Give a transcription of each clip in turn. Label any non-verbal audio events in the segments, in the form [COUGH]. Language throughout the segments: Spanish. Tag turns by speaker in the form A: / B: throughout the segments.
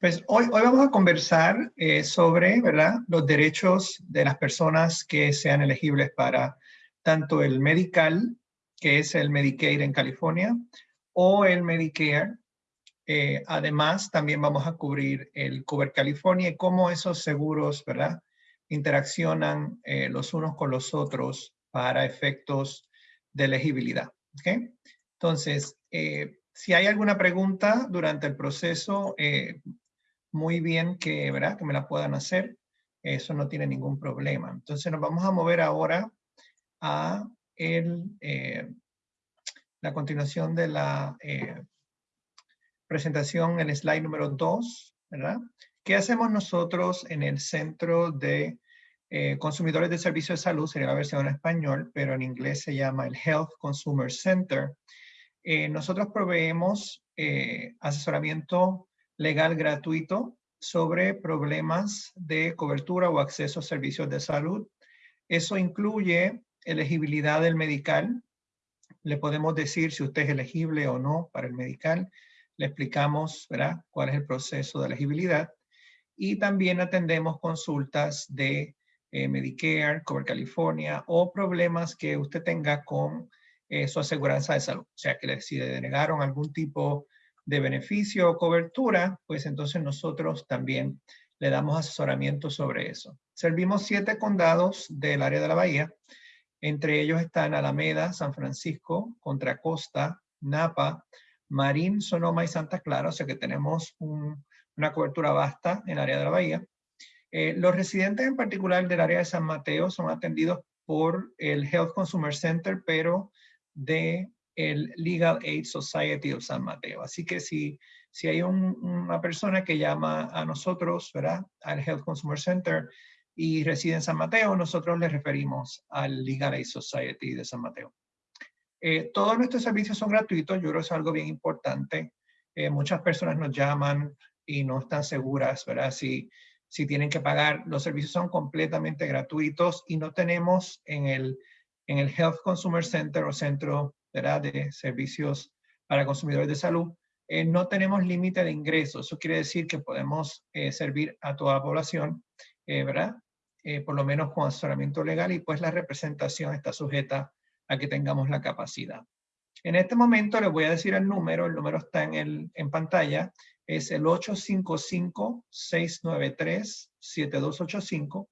A: Pues hoy, hoy vamos a conversar eh, sobre ¿verdad? los derechos de las personas que sean elegibles para tanto el medical, que es el Medicaid en California, o el Medicare. Eh, además, también vamos a cubrir el Cover California y cómo esos seguros ¿verdad? interaccionan eh, los unos con los otros para efectos de elegibilidad. ¿okay? Entonces, si hay alguna pregunta durante el proceso, eh, muy bien que, ¿verdad? que me la puedan hacer. Eso no tiene ningún problema. Entonces nos vamos a mover ahora a el, eh, la continuación de la eh, presentación, el slide número 2, ¿verdad? ¿Qué hacemos nosotros en el Centro de Consumidores de Servicios de Salud? Sería la versión en español, pero en inglés se llama el Health Consumer Center. Eh, nosotros proveemos eh, asesoramiento legal gratuito sobre problemas de cobertura o acceso a servicios de salud. Eso incluye elegibilidad del medical. Le podemos decir si usted es elegible o no para el medical. Le explicamos ¿verdad? cuál es el proceso de elegibilidad. Y también atendemos consultas de eh, Medicare, Cover California o problemas que usted tenga con eh, su aseguranza de salud. O sea, que si le denegaron algún tipo de beneficio o cobertura, pues entonces nosotros también le damos asesoramiento sobre eso. Servimos siete condados del área de la bahía. Entre ellos están Alameda, San Francisco, Contra Costa, Napa, Marín, Sonoma y Santa Clara. O sea que tenemos una cobertura vasta en el área de la bahía. Eh, los residentes en particular del área de San Mateo son atendidos por el Health Consumer Center, pero de el Legal Aid Society of San Mateo. Así que si, si hay una persona que llama a nosotros, ¿verdad? Al Health Consumer Center y reside en San Mateo, nosotros le referimos al Legal Aid Society de San Mateo. Eh, todos nuestros servicios son gratuitos, yo creo que es algo bien importante. Eh, muchas personas nos llaman y no están seguras, ¿verdad? Si, si tienen que pagar, los servicios son completamente gratuitos y no tenemos en el en el Health Consumer Center o Centro de Servicios para Consumidores de Salud, eh, no tenemos límite de ingresos. Eso quiere decir que podemos eh, servir a toda la población, eh, ¿verdad? por lo menos con asesoramiento legal y pues la representación está sujeta a que tengamos la capacidad. En este momento les voy a decir el número, el número está en, el, en pantalla, es el 855-693-7285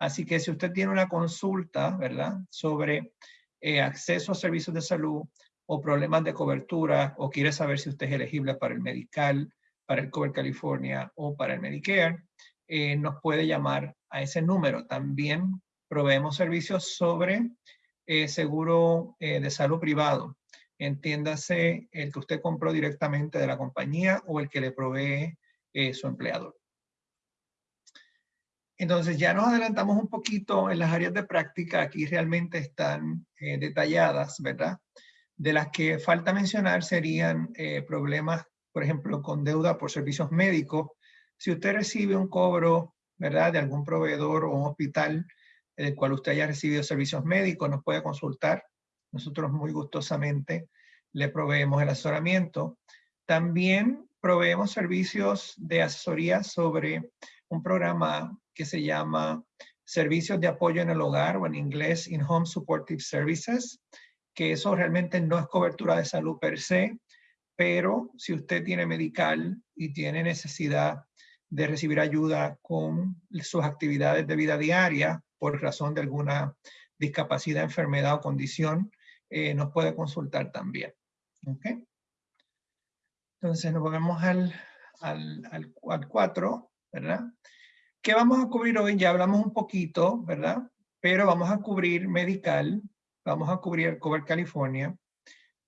A: Así que si usted tiene una consulta, ¿verdad? Sobre eh, acceso a servicios de salud o problemas de cobertura o quiere saber si usted es elegible para el Medical, para el Cover California o para el Medicare, eh, nos puede llamar a ese número. También proveemos servicios sobre eh, seguro de salud privado. Entiéndase el que usted compró directamente de la compañía o el que le provee su empleador. Entonces ya nos adelantamos un poquito en las áreas de práctica, aquí realmente están eh, detalladas, ¿verdad? De las que falta mencionar serían eh, problemas, por ejemplo, con deuda por servicios médicos. Si usted recibe un cobro, ¿verdad? De algún proveedor o un hospital del cual usted haya recibido servicios médicos, nos puede consultar. Nosotros muy gustosamente le proveemos el asesoramiento. También proveemos servicios de asesoría sobre un programa que se llama Servicios de Apoyo en el Hogar o en inglés In-Home Supportive Services, que eso realmente no es cobertura de salud per se, pero si usted tiene medical y tiene necesidad de recibir ayuda con sus actividades de vida diaria por razón de alguna discapacidad, enfermedad o condición, eh, nos puede consultar también. ¿Okay? Entonces nos volvemos al, al, al, al 4, ¿verdad? ¿Qué vamos a cubrir hoy? Ya hablamos un poquito, ¿verdad? Pero vamos a cubrir Medical, vamos a cubrir Cover California,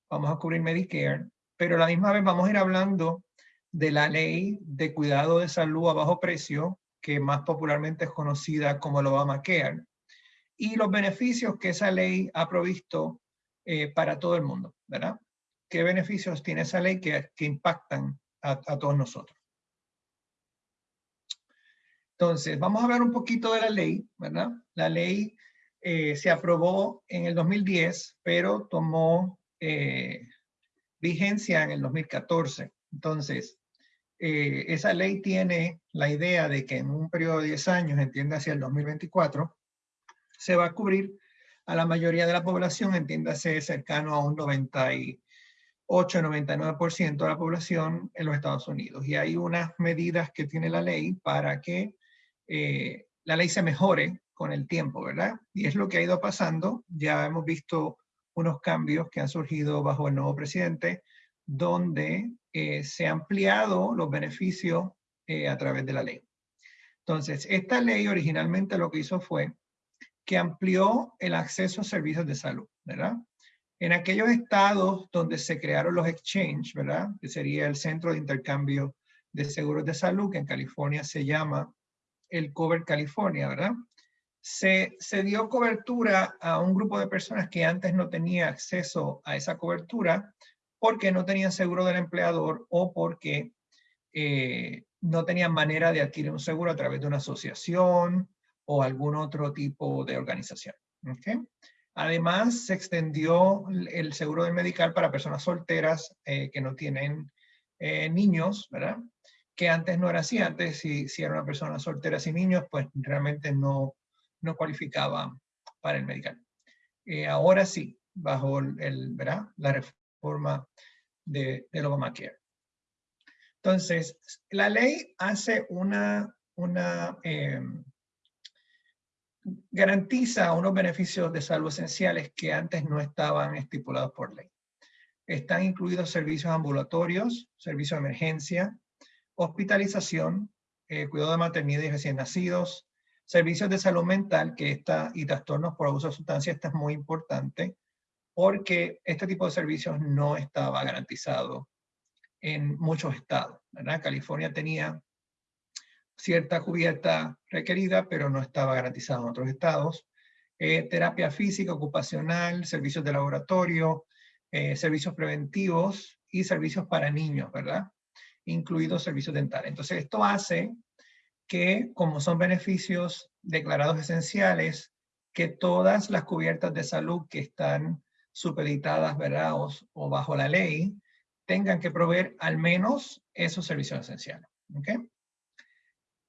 A: vamos a cubrir Medicare, pero a la misma vez vamos a ir hablando de la ley de cuidado de salud a bajo precio, que más popularmente es conocida como el Obamacare, y los beneficios que esa ley ha provisto eh, para todo el mundo, ¿verdad? ¿Qué beneficios tiene esa ley que, que impactan a todos nosotros? Entonces, vamos a hablar un poquito de la ley, ¿verdad? La ley eh, se aprobó en el 2010, pero tomó eh, vigencia en el 2014. Entonces, eh, esa ley tiene la idea de que en un periodo de 10 años, entiende hacia el 2024, se va a cubrir a la mayoría de la población, entiéndase cercano a un 98-99% de la población en los Estados Unidos. Y hay unas medidas que tiene la ley para que eh, la ley se mejore con el tiempo, ¿verdad? Y es lo que ha ido pasando. Ya hemos visto unos cambios que han surgido bajo el nuevo presidente, donde eh, se han ampliado los beneficios eh, a través de la ley. Entonces, esta ley originalmente lo que hizo fue que amplió el acceso a servicios de salud, ¿verdad? En aquellos estados donde se crearon los exchange, ¿verdad? Que sería el centro de intercambio de seguros de salud, que en California se llama el Cover California, ¿verdad? Se, se dio cobertura a un grupo de personas que antes no tenía acceso a esa cobertura porque no tenían seguro del empleador o porque eh, no tenían manera de adquirir un seguro a través de una asociación o algún otro tipo de organización. Además, se extendió el seguro del medical para personas solteras eh, que no tienen eh, niños, ¿verdad? Que antes no era así. Antes, si, si era una persona soltera sin niños, pues realmente no, no cualificaba para el medical. Eh, ahora sí, bajo el, ¿verdad? la reforma de, del Obamacare. Entonces, la ley hace una, una em, garantiza unos beneficios de salud esenciales que antes no estaban estipulados por ley. Están incluidos servicios ambulatorios, servicios de emergencia, hospitalización, eh, cuidado de maternidad y recién nacidos, servicios de salud mental, que está, y trastornos por abuso de sustancias, esto es muy importante, porque este tipo de servicios no estaba garantizado en muchos estados. California tenía cierta cubierta requerida, pero no estaba garantizada en otros estados. Eh, terapia física, ocupacional, servicios de laboratorio, eh, servicios preventivos y servicios para niños, ¿verdad? Incluidos servicios dentales. Entonces, esto hace que, como son beneficios declarados esenciales, que todas las cubiertas de salud que están supeditadas, ¿verdad? O, bajo la ley, tengan que proveer al menos esos servicios esenciales. ¿ok?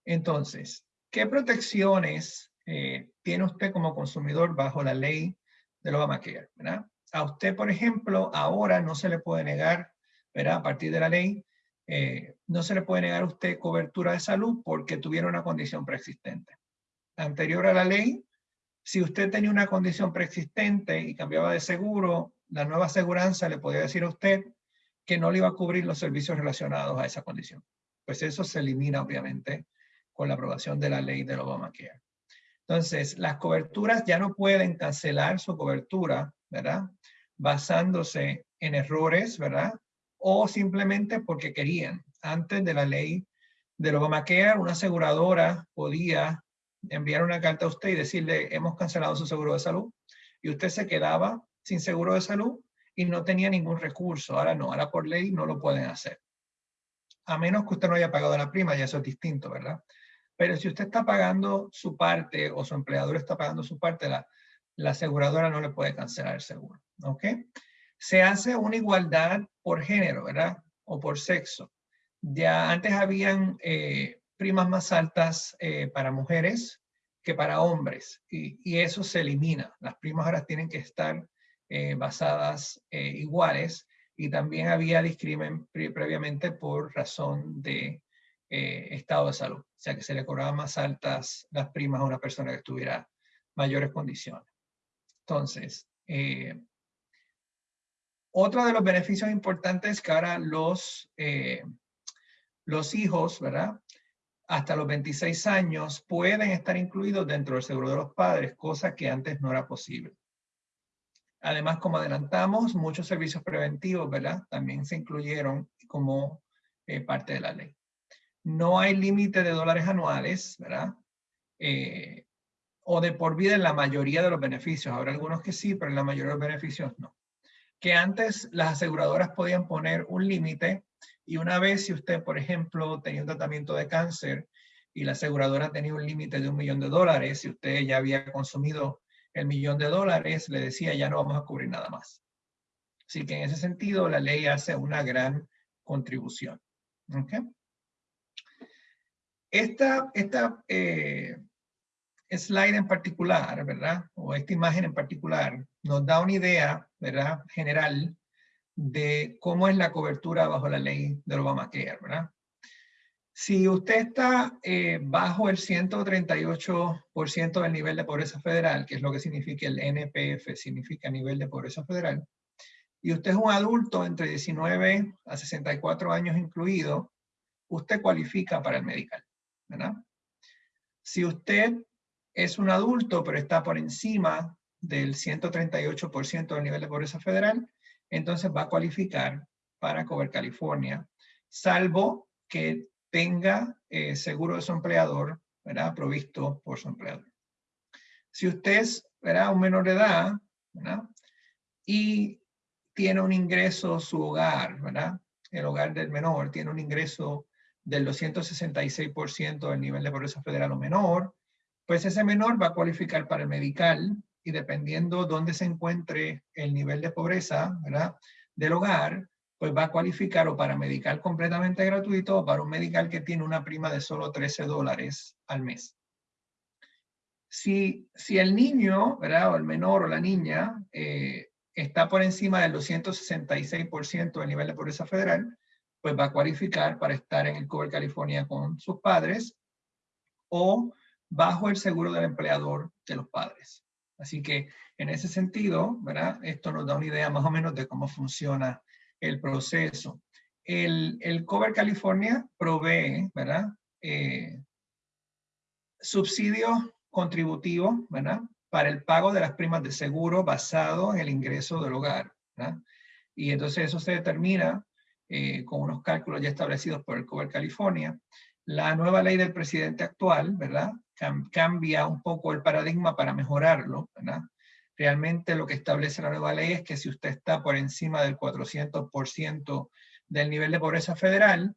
A: Entonces, ¿qué protecciones eh, tiene usted como consumidor bajo la ley del Obamacare? ¿verdad? A usted, por ejemplo, ahora no se le puede negar, ¿verdad? a partir de la ley, eh, no se le puede negar a usted cobertura de salud porque tuviera una condición preexistente. Anterior a la ley, si usted tenía una condición preexistente y cambiaba de seguro, la nueva aseguranza le podía decir a usted que no le iba a cubrir los servicios relacionados a esa condición. Pues eso se elimina, obviamente, con la aprobación de la ley del Obamacare. Entonces, las coberturas ya no pueden cancelar su cobertura, ¿verdad? Basándose en errores, ¿verdad? O simplemente porque querían. Antes de la ley del Obamacare, una aseguradora podía enviar una carta a usted y decirle, hemos cancelado su seguro de salud. Y usted se quedaba sin seguro de salud y no tenía ningún recurso. Ahora no, ahora por ley no lo pueden hacer. A menos que usted no haya pagado la prima, ya eso es distinto, ¿verdad? Pero si usted está pagando su parte o su empleador está pagando su parte, la, la aseguradora no le puede cancelar el seguro. ¿Ok? Se hace una igualdad por género, ¿verdad? O por sexo. Ya antes habían eh, primas más altas eh, para mujeres que para hombres y, eso se elimina. Las primas ahora tienen que estar eh, basadas iguales y también había discrimen previamente por razón de estado de salud. O sea, que se le cobraban más altas las primas a una persona que tuviera mayores condiciones. Entonces, otro de los beneficios importantes es que ahora los, eh, los hijos, ¿verdad? Hasta los 26 años pueden estar incluidos dentro del seguro de los padres, cosa que antes no era posible. Además, como adelantamos, muchos servicios preventivos, ¿verdad? También se incluyeron como parte de la ley. No hay límite de dólares anuales, ¿verdad? Eh, o de por vida en la mayoría de los beneficios. Habrá algunos que sí, pero en la mayoría de los beneficios no. Que antes las aseguradoras podían poner un límite y una vez si usted, por ejemplo, tenía un tratamiento de cáncer y la aseguradora tenía un límite de un millón de dólares, si usted ya había consumido el millón de dólares, le decía ya no vamos a cubrir nada más. Así que en ese sentido la ley hace una gran contribución. Esta, esta eh, slide en particular, ¿verdad? O esta imagen en particular nos da una idea, ¿verdad? General de cómo es la cobertura bajo la ley del Obamacare, ¿verdad? Si usted está eh, bajo el 138% del nivel de pobreza federal, que es lo que significa el NPF, significa nivel de pobreza federal, y usted es un adulto entre 19 a 64 años incluido, usted cualifica para el medical, ¿verdad? Si usted es un adulto pero está por encima del 138% del nivel de pobreza federal, entonces va a cualificar para Cover California, salvo que tenga eh, seguro de su empleador, ¿verdad? Provisto por su empleador. Si usted es, ¿verdad? Un menor de edad, ¿verdad? Y tiene un ingreso, su hogar, ¿verdad? El hogar del menor tiene un ingreso del 266% del nivel de pobreza federal o menor, pues ese menor va a cualificar para el medical y dependiendo dónde se encuentre el nivel de pobreza. Del hogar, pues va a cualificar o para medical completamente gratuito o para un medical que tiene una prima de solo 13 dólares al mes. Si, si el niño, ¿verdad? O el menor o la niña eh, está por encima del 266% del nivel de pobreza federal, pues va a cualificar para estar en el Cover California con sus padres o bajo el seguro del empleador de los padres. Así que en ese sentido, ¿verdad? Esto nos da una idea más o menos de cómo funciona el proceso. El, Cover California provee, ¿verdad? Eh, subsidios contributivos, ¿verdad? Para el pago de las primas de seguro basado en el ingreso del hogar, ¿verdad? Y entonces eso se determina eh, con unos cálculos ya establecidos por el Cover California. La nueva ley del presidente actual, ¿verdad? Cambia un poco el paradigma para mejorarlo, ¿verdad? Realmente lo que establece la nueva ley es que si usted está por encima del 400% del nivel de pobreza federal,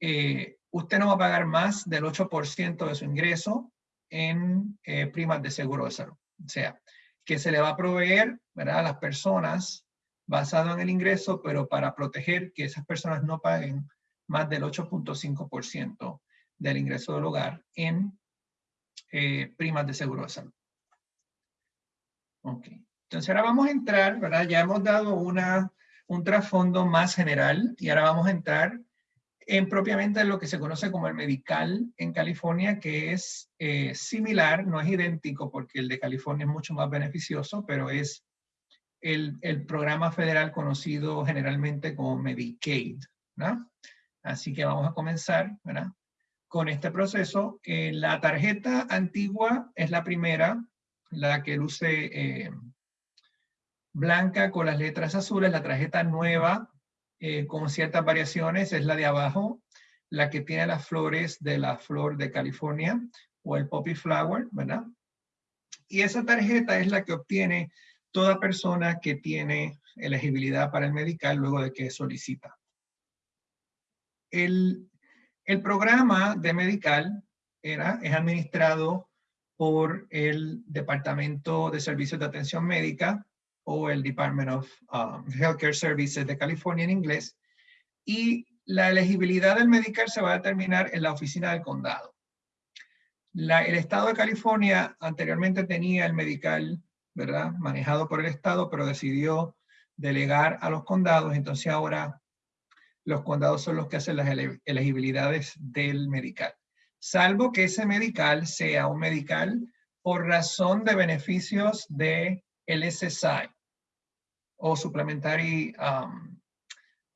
A: eh, usted no va a pagar más del 8% de su ingreso en eh, primas de seguro de salud. O sea, que se le va a proveer ¿verdad? a las personas basado en el ingreso, pero para proteger que esas personas no paguen más del 8.5% del ingreso del hogar en eh, primas de seguro de salud. Ok. Entonces ahora vamos a entrar, ¿verdad? Ya hemos dado una, un trasfondo más general y ahora vamos a entrar en propiamente lo que se conoce como el medical en California, que es eh, similar, no es idéntico porque el de California es mucho más beneficioso, pero es el, el programa federal conocido generalmente como Medicaid, ¿no? Así que vamos a comenzar, ¿verdad? Con este proceso. La tarjeta antigua es la primera, la que luce eh, blanca con las letras azules, la tarjeta nueva eh, con ciertas variaciones es la de abajo, la que tiene las flores de la flor de California o el poppy flower, ¿verdad? Y esa tarjeta es la que obtiene toda persona que tiene elegibilidad para el medical luego de que solicita. El, el programa de medical era, es administrado por el Departamento de Servicios de Atención Médica o el Department of um, Healthcare Services de California en inglés. Y la elegibilidad del medical se va a determinar en la oficina del condado. el estado de California anteriormente tenía el medical, ¿verdad? Manejado por el estado, pero decidió delegar a los condados. Entonces ahora los condados son los que hacen las elegibilidades del medical salvo que ese medical sea un medical por razón de beneficios de el SSI o Supplementary um,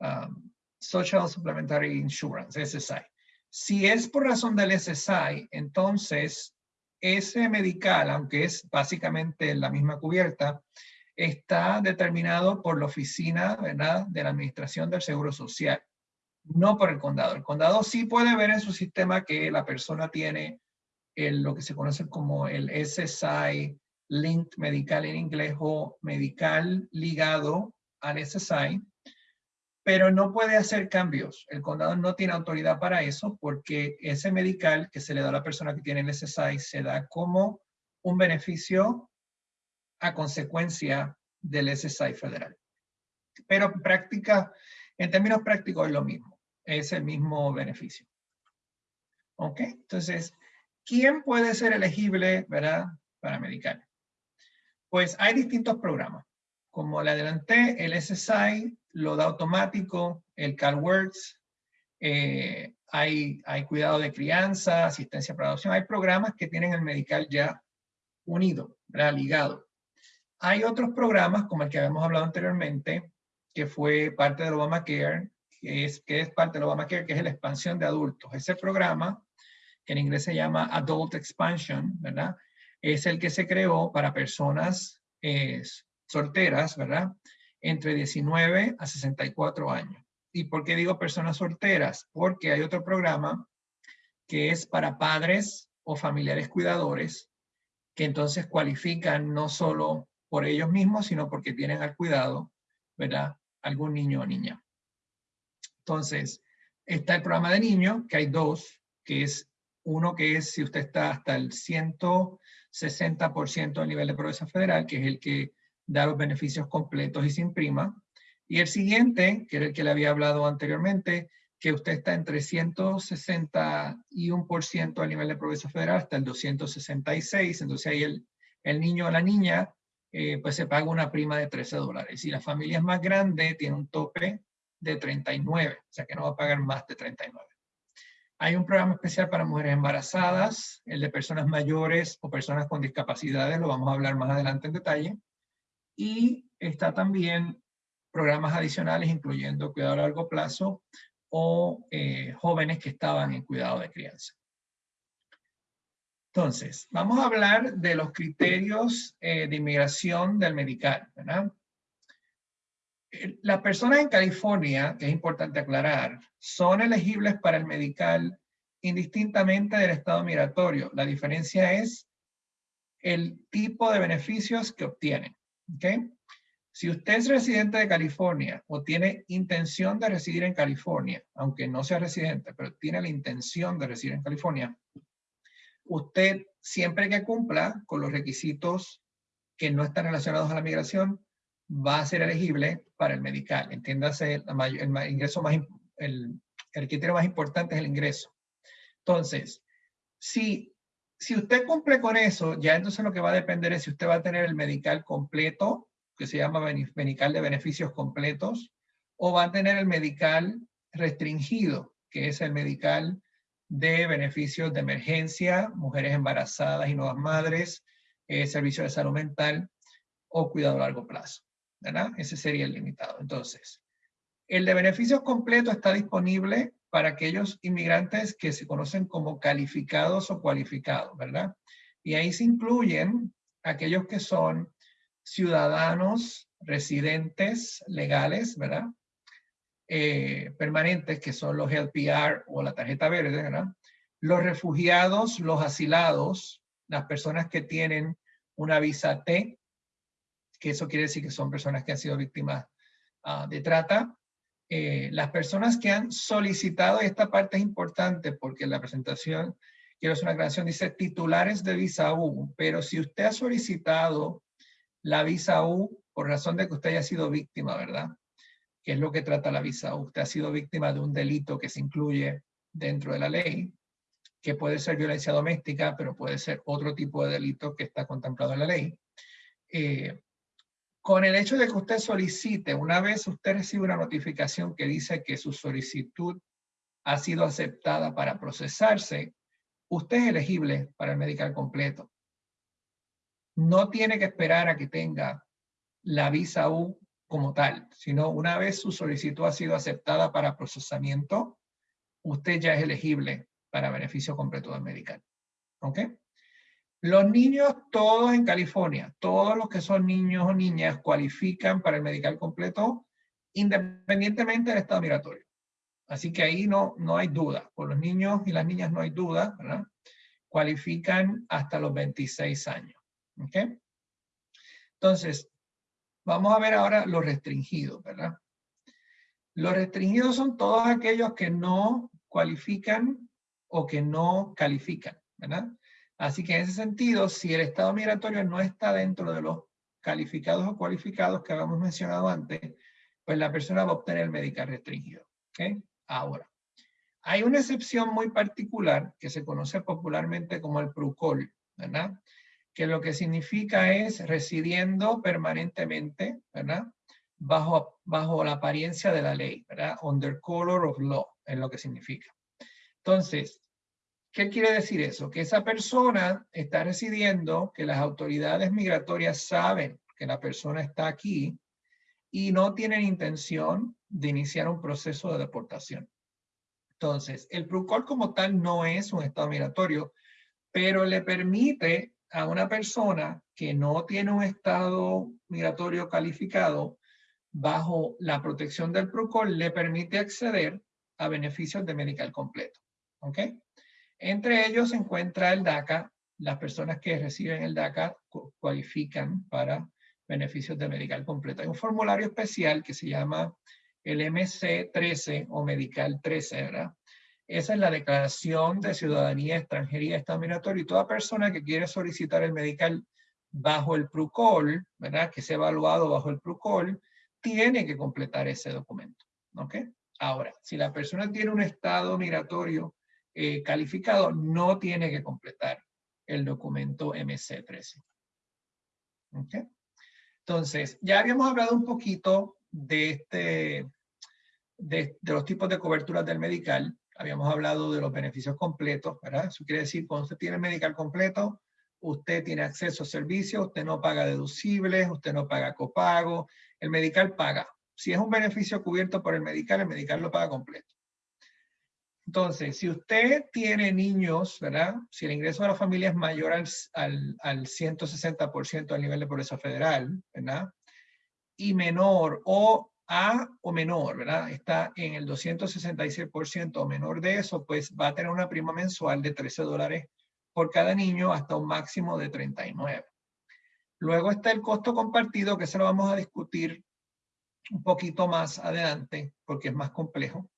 A: um, Social Supplementary Insurance, SSI. Si es por razón del SSI, entonces ese medical, aunque es básicamente la misma cubierta, está determinado por la oficina de la Administración del Seguro Social no por el condado. El condado sí puede ver en su sistema que la persona tiene lo que se conoce como el SSI Linked Medical en inglés o medical ligado al SSI, pero no puede hacer cambios. El condado no tiene autoridad para eso porque ese medical que se le da a la persona que tiene el SSI se da como un beneficio a consecuencia del SSI federal. Pero en práctica, en términos prácticos es lo mismo es el mismo beneficio. ¿Ok? Entonces, ¿quién puede ser elegible, verdad, para medical? Pues hay distintos programas. Como le adelanté, el SSI lo da automático, el CalWorks, eh, hay, hay cuidado de crianza, asistencia para adopción. Hay programas que tienen el medical ya unido, ¿verdad? ligado. Hay otros programas, como el que habíamos hablado anteriormente, que fue parte del Obamacare, que es, que es parte del Obamacare, que es la expansión de adultos. Ese programa, que en inglés se llama Adult Expansion, ¿verdad? Es el que se creó para personas eh, solteras, ¿verdad? Entre 19 a 64 años. ¿Y por qué digo personas solteras? Porque hay otro programa que es para padres o familiares cuidadores que entonces cualifican no solo por ellos mismos, sino porque tienen al cuidado, ¿verdad? Algún niño o niña. Entonces, está el programa de niños, que hay dos, que es uno que es si usted está hasta el 160% del nivel de progreso federal, que es el que da los beneficios completos y sin prima. Y el siguiente, que era el que le había hablado anteriormente, que usted está entre 161% del nivel de progreso federal hasta el 266, entonces ahí el, el niño o la niña eh, pues se paga una prima de 13 dólares. Y la familia es más grande, tiene un tope de 39, o sea que no va a pagar más de 39. Hay un programa especial para mujeres embarazadas, el de personas mayores o personas con discapacidades, lo vamos a hablar más adelante en detalle. Y está también programas adicionales, incluyendo cuidado a largo plazo o eh, jóvenes que estaban en cuidado de crianza. Entonces, vamos a hablar de los criterios eh, de inmigración del medical, ¿verdad? Las personas en California, que es importante aclarar, son elegibles para el medical indistintamente del estado migratorio. La diferencia es el tipo de beneficios que obtienen. ¿okay? Si usted es residente de California o tiene intención de residir en California, aunque no sea residente, pero tiene la intención de residir en California, usted siempre que cumpla con los requisitos que no están relacionados a la migración, va a ser elegible para el medical. Entiéndase, el, ingreso más, el, criterio más importante es el ingreso. Entonces, si, si usted cumple con eso, ya entonces lo que va a depender es si usted va a tener el medical completo, que se llama medical de beneficios completos, o va a tener el medical restringido, que es el medical de beneficios de emergencia, mujeres embarazadas y nuevas madres, eh, servicio de salud mental o cuidado a largo plazo. ¿verdad? Ese sería el limitado. Entonces, el de beneficios completos está disponible para aquellos inmigrantes que se conocen como calificados o cualificados, ¿verdad? Y ahí se incluyen aquellos que son ciudadanos, residentes legales, ¿verdad? Eh, permanentes, que son los LPR o la tarjeta verde. Los refugiados, los asilados, las personas que tienen una visa T, que eso quiere decir que son personas que han sido víctimas ah, de trata. Eh, las personas que han solicitado, y esta parte es importante porque la presentación, quiero hacer una aclaración, dice titulares de visa U, pero si usted ha solicitado la visa U por razón de que usted haya sido víctima, ¿verdad? Que es lo que trata la visa. Usted ha sido víctima de un delito que se incluye dentro de la ley, que puede ser violencia doméstica, pero puede ser otro tipo de delito que está contemplado en la ley. Eh, con el hecho de que usted solicite, una vez usted recibe una notificación que dice que su solicitud ha sido aceptada para procesarse, usted es elegible para el medical completo. No tiene que esperar a que tenga la visa U como tal, sino una vez su solicitud ha sido aceptada para procesamiento, usted ya es elegible para beneficio completo del medical. ¿Ok? Los niños, todos en California, todos los que son niños o niñas cualifican para el medical completo independientemente del estado migratorio. Así que ahí no, no hay duda. Por los niños y las niñas no hay duda, ¿verdad? Cualifican hasta los 26 años. ¿Ok? Entonces, Vamos a ver ahora los restringidos, ¿verdad? Los restringidos son todos aquellos que no cualifican o que no califican, ¿verdad? Así que en ese sentido, si el estado migratorio no está dentro de los calificados o cualificados que habíamos mencionado antes, pues la persona va a obtener el medical restringido. ¿ok? Ahora, Hay una excepción muy particular que se conoce popularmente como el PRUCOL, ¿verdad? Que lo que significa es residiendo permanentemente, ¿verdad? Bajo, bajo la apariencia de la ley, ¿verdad? Under color of law, es lo que significa. Entonces, ¿qué quiere decir eso? Que esa persona está residiendo, que las autoridades migratorias saben que la persona está aquí y no tienen intención de iniciar un proceso de deportación. Entonces, el PRUCOL como tal no es un estado migratorio, pero le permite a una persona que no tiene un estado migratorio calificado bajo la protección del PRUCOL, le permite acceder a beneficios de medical completo. ¿Ok? Entre ellos se encuentra el DACA. Las personas que reciben el DACA cualifican para beneficios de medical completo. Hay un formulario especial que se llama el MC13 o Medical 13, ¿verdad? Esa es la declaración de ciudadanía, extranjería, estado migratorio y toda persona que quiere solicitar el medical bajo el PRUCOL, ¿verdad? Que sea evaluado bajo el PRUCOL, tiene que completar ese documento, ¿ok? Ahora, si la persona tiene un estado migratorio eh, calificado, no tiene que completar el documento MC13. ¿Ok? Entonces, ya habíamos hablado un poquito de, este, de, los tipos de coberturas del medical. Habíamos hablado de los beneficios completos, ¿verdad? Eso quiere decir, cuando usted tiene medical completo, usted tiene acceso a servicios, usted no paga deducibles, usted no paga copago, el medical paga. Si es un beneficio cubierto por el medical, el medical lo paga completo. Entonces, si usted tiene niños, ¿verdad? Si el ingreso de la familia es mayor al, al, al 160% del nivel de pobreza federal, ¿verdad? y menor o O menor, ¿verdad? Está en el 266% o menor de eso, pues va a tener una prima mensual de 13 dólares por cada niño hasta un máximo de 39. Luego está el costo compartido, que se lo vamos a discutir un poquito más adelante, porque es más complejo.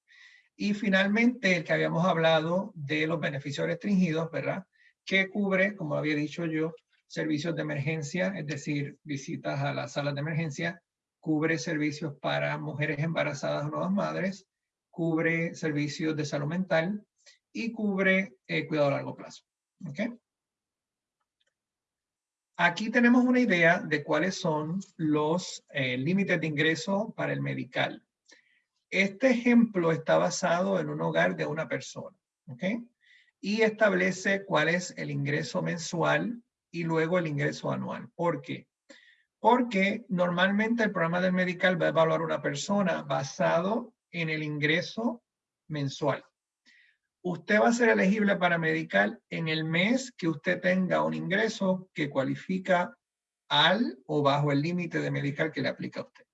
A: Y finalmente, el que habíamos hablado de los beneficios restringidos, ¿verdad? Que cubre, como había dicho yo, servicios de emergencia, es decir, visitas a las salas de emergencia, cubre servicios para mujeres embarazadas o nuevas madres, cubre servicios de salud mental y cubre eh, cuidado a largo plazo. ¿Okay? Aquí tenemos una idea de cuáles son los eh, límites de ingreso para el medical. Este ejemplo está basado en un hogar de una persona. ¿okay? Y establece cuál es el ingreso mensual y luego el ingreso anual. ¿Por qué? Porque normalmente el programa del medical va a evaluar una persona basado en el ingreso mensual. Usted va a ser elegible para medical en el mes que usted tenga un ingreso que cualifica al o bajo el límite de medical que le aplica a usted.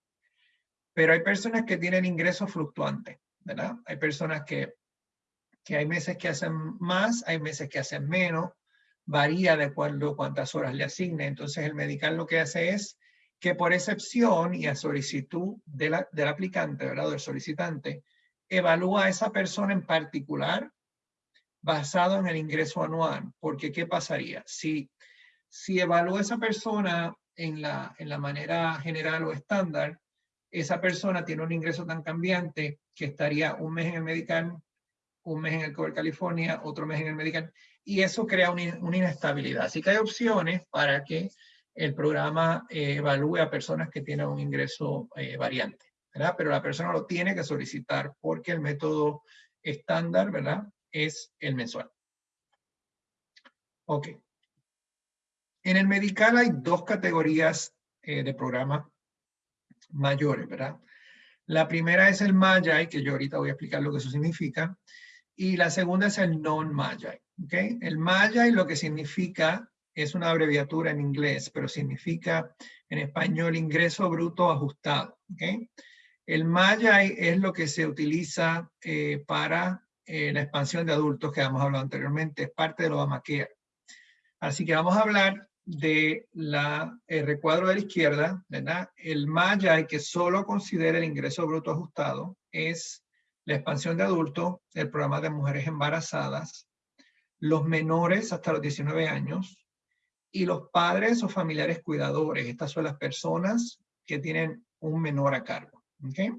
A: Pero hay personas que tienen ingresos fluctuantes, ¿verdad? Hay personas que, que hay meses que hacen más, hay meses que hacen menos, varía de acuerdo a cuántas horas le asigne. Entonces el medical lo que hace es que por excepción y a solicitud del aplicante, ¿verdad? del solicitante, evalúa a esa persona en particular basado en el ingreso anual. Porque, ¿qué pasaría? Si, si evalúa a esa persona en la, en la manera general o estándar, esa persona tiene un ingreso tan cambiante que estaría un mes en el medical, un mes en el Cover California, otro mes en el medical, y eso crea una, una inestabilidad. Así que hay opciones para que el programa eh, evalúe a personas que tienen un ingreso eh, variante, ¿verdad? Pero la persona lo tiene que solicitar porque el método estándar, ¿verdad? Es el mensual. Ok. En el medical hay dos categorías eh, de programa mayores, ¿verdad? La primera es el MAGI, que yo ahorita voy a explicar lo que eso significa, y la segunda es el non-MAGI, ¿ok? El MAGI lo que significa es una abreviatura en inglés, pero significa en español ingreso bruto ajustado. El MAYAI es lo que se utiliza eh, para eh, la expansión de adultos que hemos hablado anteriormente, es parte de Obamacare. Así que vamos a hablar de la, el recuadro de la izquierda, ¿verdad? El MAYAI que solo considera el ingreso bruto ajustado es la expansión de adultos, el programa de mujeres embarazadas, los menores hasta los 19 años, y los padres o familiares cuidadores. Estas son las personas que tienen un menor a cargo. ¿okay?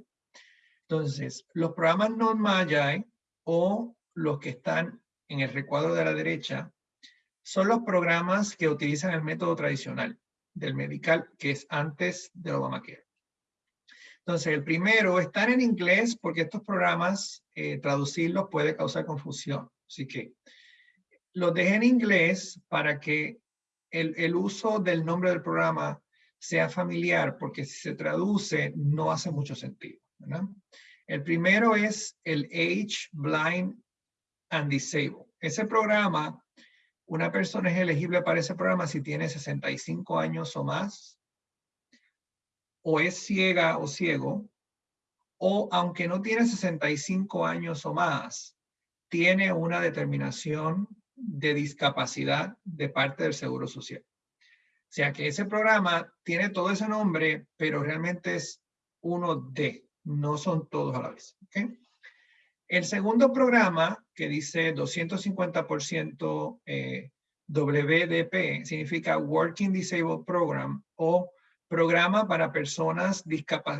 A: Entonces, los programas non-MAYAI o los que están en el recuadro de la derecha son los programas que utilizan el método tradicional del medical, que es antes del Obamacare. Entonces, el primero, están en inglés porque estos programas, eh, traducirlos puede causar confusión. Así que los dejé en inglés para que el, uso del nombre del programa sea familiar, porque si se traduce no hace mucho sentido. El primero es el Age, Blind and Disabled. Ese programa, una persona es elegible para ese programa si tiene 65 años o más, o es ciega o ciego, o aunque no tiene 65 años o más, tiene una determinación de discapacidad de parte del Seguro Social. O sea que ese programa tiene todo ese nombre, pero realmente es uno de, no son todos a la vez. El segundo programa que dice 250% eh, WDP significa Working Disabled Program o programa para personas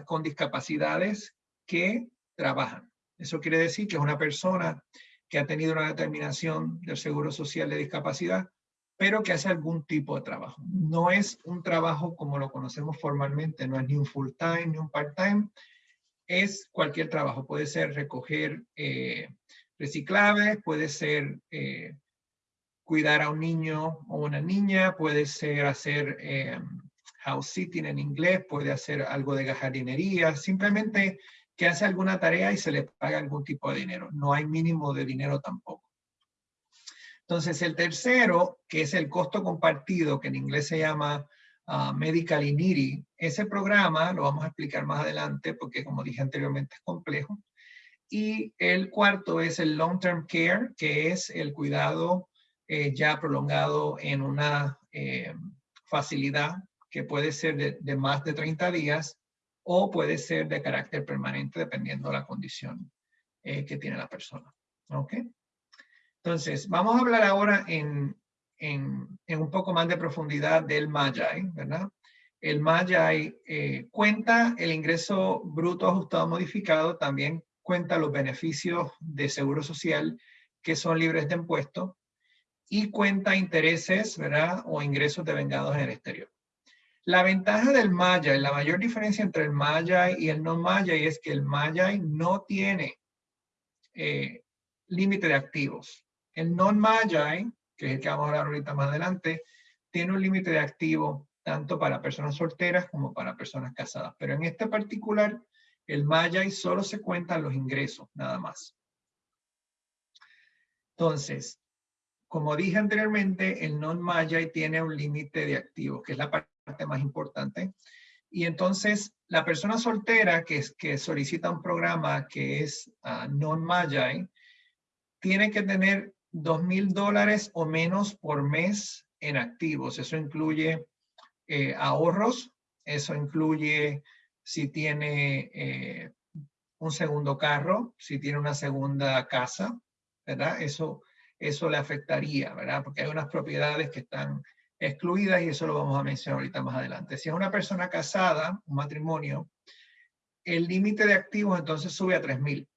A: con discapacidades que trabajan. Eso quiere decir que es una persona que ha tenido una determinación del Seguro Social de discapacidad, pero que hace algún tipo de trabajo. No es un trabajo como lo conocemos formalmente, no es ni un full time ni un part time, es cualquier trabajo. Puede ser recoger eh, reciclables, puede ser eh, cuidar a un niño o una niña, puede ser hacer eh, house sitting en inglés, puede hacer algo de jardinería, simplemente que hace alguna tarea y se le paga algún tipo de dinero. No hay mínimo de dinero tampoco. Entonces el tercero, que es el costo compartido, que en inglés se llama uh, Medical Iniri, ese programa lo vamos a explicar más adelante porque como dije anteriormente es complejo. Y el cuarto es el Long Term Care, que es el cuidado eh, ya prolongado en una eh, facilidad que puede ser de, más de 30 días o puede ser de carácter permanente dependiendo de la condición eh, que tiene la persona. ¿Ok? Entonces, vamos a hablar ahora en, un poco más de profundidad del Magi, ¿verdad? El Magi eh, cuenta el ingreso bruto ajustado modificado, también cuenta los beneficios de seguro social que son libres de impuestos y cuenta intereses, ¿verdad? O ingresos de vengados en el exterior. La ventaja del Maya, la mayor diferencia entre el Maya y el no Maya es que el Maya no tiene eh, límite de activos. El non Maya, que es el que vamos a hablar ahorita más adelante, tiene un límite de activos tanto para personas solteras como para personas casadas. Pero en este particular, el Maya solo se cuentan los ingresos, nada más. Entonces, como dije anteriormente, el non Maya tiene un límite de activos, que es la parte más importante. Y entonces la persona soltera que, que solicita un programa que es uh, non-Magi tiene que tener dos mil dólares o menos por mes en activos. Eso incluye eh, ahorros, eso incluye si tiene eh, un segundo carro, si tiene una segunda casa, ¿verdad? Eso, eso le afectaría, ¿verdad? Porque hay unas propiedades que están excluidas y eso lo vamos a mencionar ahorita más adelante. Si es una persona casada, un matrimonio, el límite de activos entonces sube a 3,000,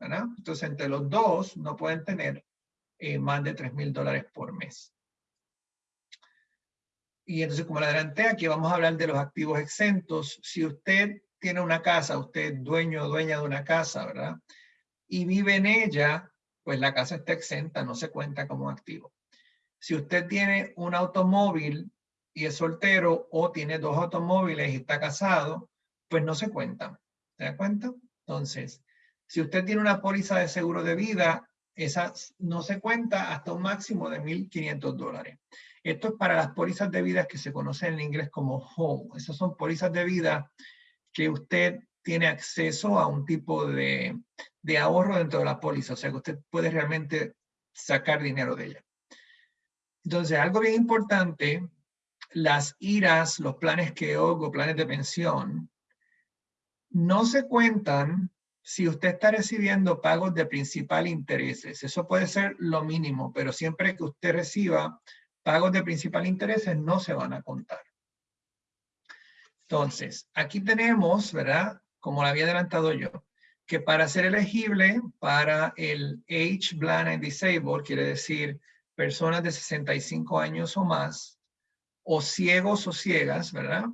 A: ¿verdad? Entonces entre los dos no pueden tener eh, más de 3,000 dólares por mes. Y entonces como le adelanté, aquí vamos a hablar de los activos exentos. Si usted tiene una casa, usted dueño o dueña de una casa, ¿verdad? Y vive en ella, pues la casa está exenta, no se cuenta como activo. Si usted tiene un automóvil y es soltero o tiene dos automóviles y está casado, pues no se cuentan. ¿Se da cuenta? Entonces, si usted tiene una póliza de seguro de vida, esa no se cuenta hasta un máximo de 1.500 dólares. Esto es para las pólizas de vida que se conocen en inglés como home. Esas son pólizas de vida que usted tiene acceso a un tipo de, de ahorro dentro de la póliza. O sea que usted puede realmente sacar dinero de ella. Entonces, algo bien importante, las IRAs, los planes que o planes de pensión, no se cuentan si usted está recibiendo pagos de principal intereses. Eso puede ser lo mínimo, pero siempre que usted reciba pagos de principal intereses no se van a contar. Entonces, aquí tenemos, ¿verdad? Como lo había adelantado yo, que para ser elegible para el Age Blind and Disabled, quiere decir personas de 65 años o más, o ciegos o ciegas, ¿verdad?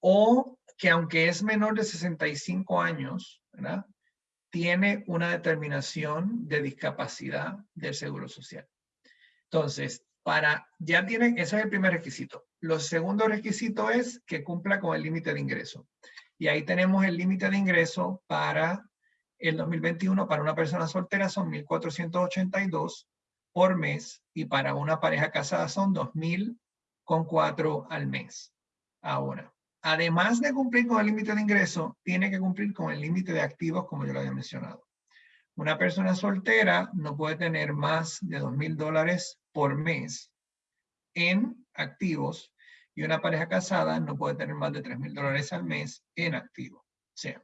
A: O que aunque es menor de 65 años, ¿verdad? Tiene una determinación de discapacidad del Seguro Social. Entonces, para, ya tiene, ese es el primer requisito. Lo segundo requisito es que cumpla con el límite de ingreso. Y ahí tenemos el límite de ingreso para el 2021 para una persona soltera son 1.482 por mes y para una pareja casada son 2.000 con 4 al mes. Ahora, además de cumplir con el límite de ingreso, tiene que cumplir con el límite de activos como yo lo había mencionado. Una persona soltera no puede tener más de 2.000 dólares por mes en activos y una pareja casada no puede tener más de 3 mil dólares al mes en activo. O sea,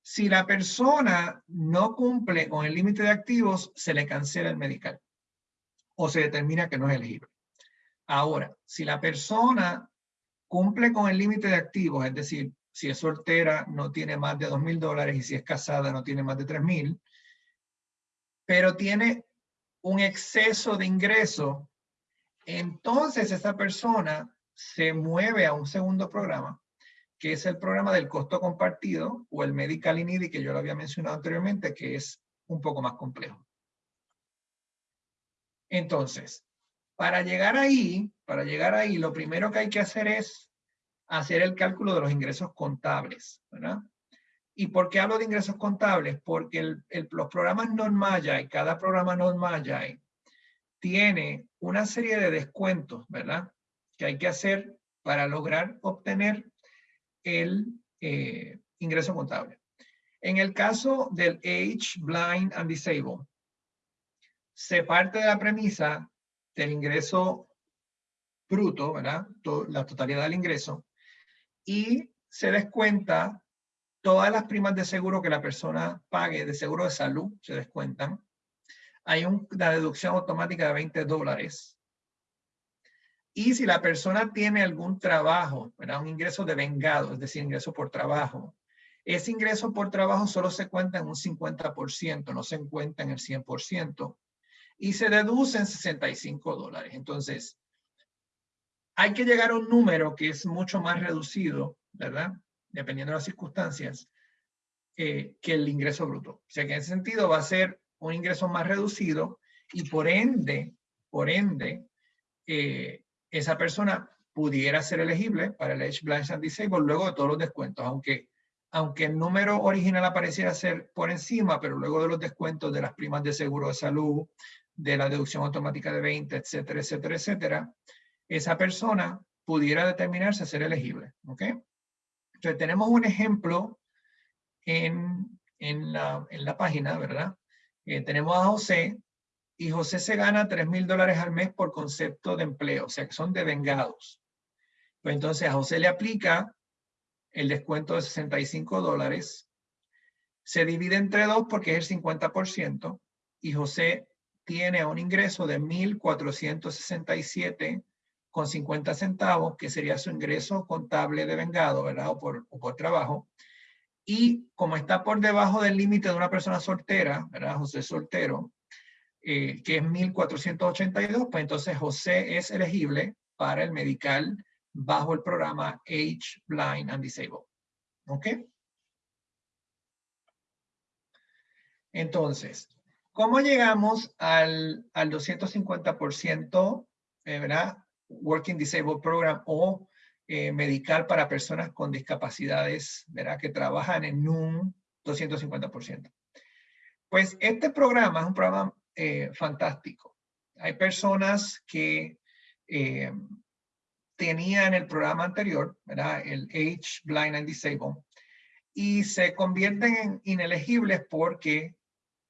A: si la persona no cumple con el límite de activos, se le cancela el medical o se determina que no es elegible. Ahora, si la persona cumple con el límite de activos, es decir, si es soltera no tiene más de 2 mil dólares y si es casada no tiene más de 3 mil, pero tiene un exceso de ingreso, entonces esa persona se mueve a un segundo programa, que es el programa del costo compartido o el Medical INIDI que yo lo había mencionado anteriormente, que es un poco más complejo. Entonces, para llegar ahí, para llegar ahí, lo primero que hay que hacer es hacer el cálculo de los ingresos contables, ¿verdad? ¿Y por qué hablo de ingresos contables? Porque los programas non-Magi, cada programa non-Magi, tiene una serie de descuentos, ¿verdad? que hay que hacer para lograr obtener el eh, ingreso contable. En el caso del Age, Blind and Disabled, se parte de la premisa del ingreso bruto, ¿verdad? la totalidad del ingreso, y se descuenta todas las primas de seguro que la persona pague, de seguro de salud, se descuentan. Hay una deducción automática de 20 dólares y si la persona tiene algún trabajo, ¿verdad? un ingreso de vengado, es decir, ingreso por trabajo, ese ingreso por trabajo solo se cuenta en un 50%, no se cuenta en el 100%, y se deduce en 65 dólares. Entonces, hay que llegar a un número que es mucho más reducido, ¿verdad? Dependiendo de las circunstancias, eh, que el ingreso bruto. O sea que en ese sentido va a ser un ingreso más reducido y por ende, por ende, eh, esa persona pudiera ser elegible para el Age Blind and Disabled luego de todos los descuentos, aunque, aunque el número original apareciera ser por encima, pero luego de los descuentos de las primas de seguro de salud, de la deducción automática de 20, etcétera, etcétera, etcétera, esa persona pudiera determinarse a ser elegible. ¿ok? Entonces tenemos un ejemplo en, en, la, en la página, ¿verdad? Eh, tenemos a José, y José se gana 3 mil dólares al mes por concepto de empleo, o sea que son devengados. Pues entonces a José le aplica el descuento de 65 dólares, se divide entre dos porque es el 50% y José tiene un ingreso de 1.467 con 50 centavos, que sería su ingreso contable de vengado, ¿verdad? O por, trabajo. Y como está por debajo del límite de una persona soltera, ¿verdad? José soltero, eh, que es 1482, pues entonces José es elegible para el medical bajo el programa Age, Blind and Disabled. ¿Ok? Entonces, ¿cómo llegamos al, al 250%, eh, ¿verdad? Working Disabled Program o eh, medical para personas con discapacidades, ¿verdad? Que trabajan en un 250%. Pues este programa es un programa eh, fantástico. Hay personas que eh, tenían el programa anterior, ¿verdad? el Age, Blind and Disabled, y se convierten en inelegibles porque,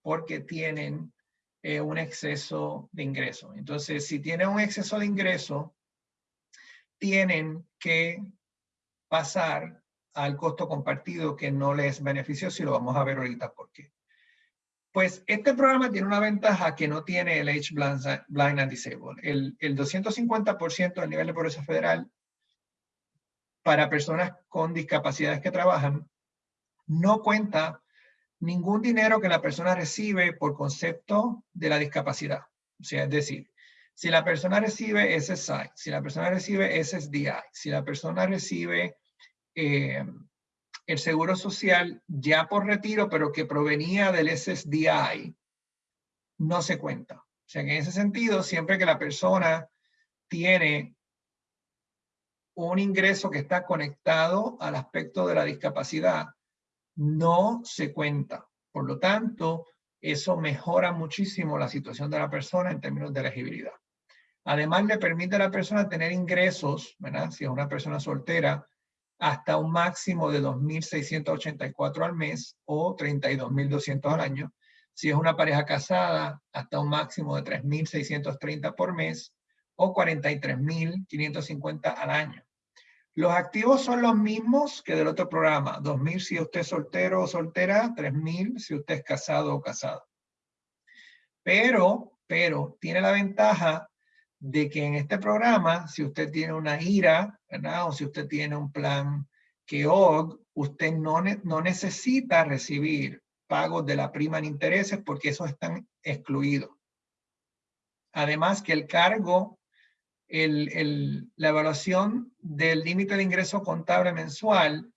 A: porque tienen eh, un exceso de ingreso. Entonces, si tienen un exceso de ingreso, tienen que pasar al costo compartido que no les benefició, si lo vamos a ver ahorita por qué. Pues este programa tiene una ventaja que no tiene el Age Blind and Disabled. El, el 250% del nivel de pobreza federal para personas con discapacidades que trabajan no cuenta ningún dinero que la persona recibe por concepto de la discapacidad. O sea, es decir, si la persona recibe SSI, si la persona recibe SSDI, si la persona recibe eh, el seguro social ya por retiro, pero que provenía del SSDI, no se cuenta. O sea en ese sentido, siempre que la persona tiene un ingreso que está conectado al aspecto de la discapacidad, no se cuenta. Por lo tanto, eso mejora muchísimo la situación de la persona en términos de elegibilidad. Además, le permite a la persona tener ingresos, ¿verdad? Si es una persona soltera, hasta un máximo de 2.684 al mes o 32.200 al año. Si es una pareja casada, hasta un máximo de 3.630 por mes o 43.550 al año. Los activos son los mismos que del otro programa. 2.000 si usted es soltero o soltera, 3.000 si usted es casado o casada. Pero, pero, tiene la ventaja de que en este programa, si usted tiene una IRA, ¿verdad? O si usted tiene un plan que usted no, no necesita recibir pagos de la prima en intereses porque esos están excluidos. Además que el cargo, la evaluación del límite de ingreso contable mensual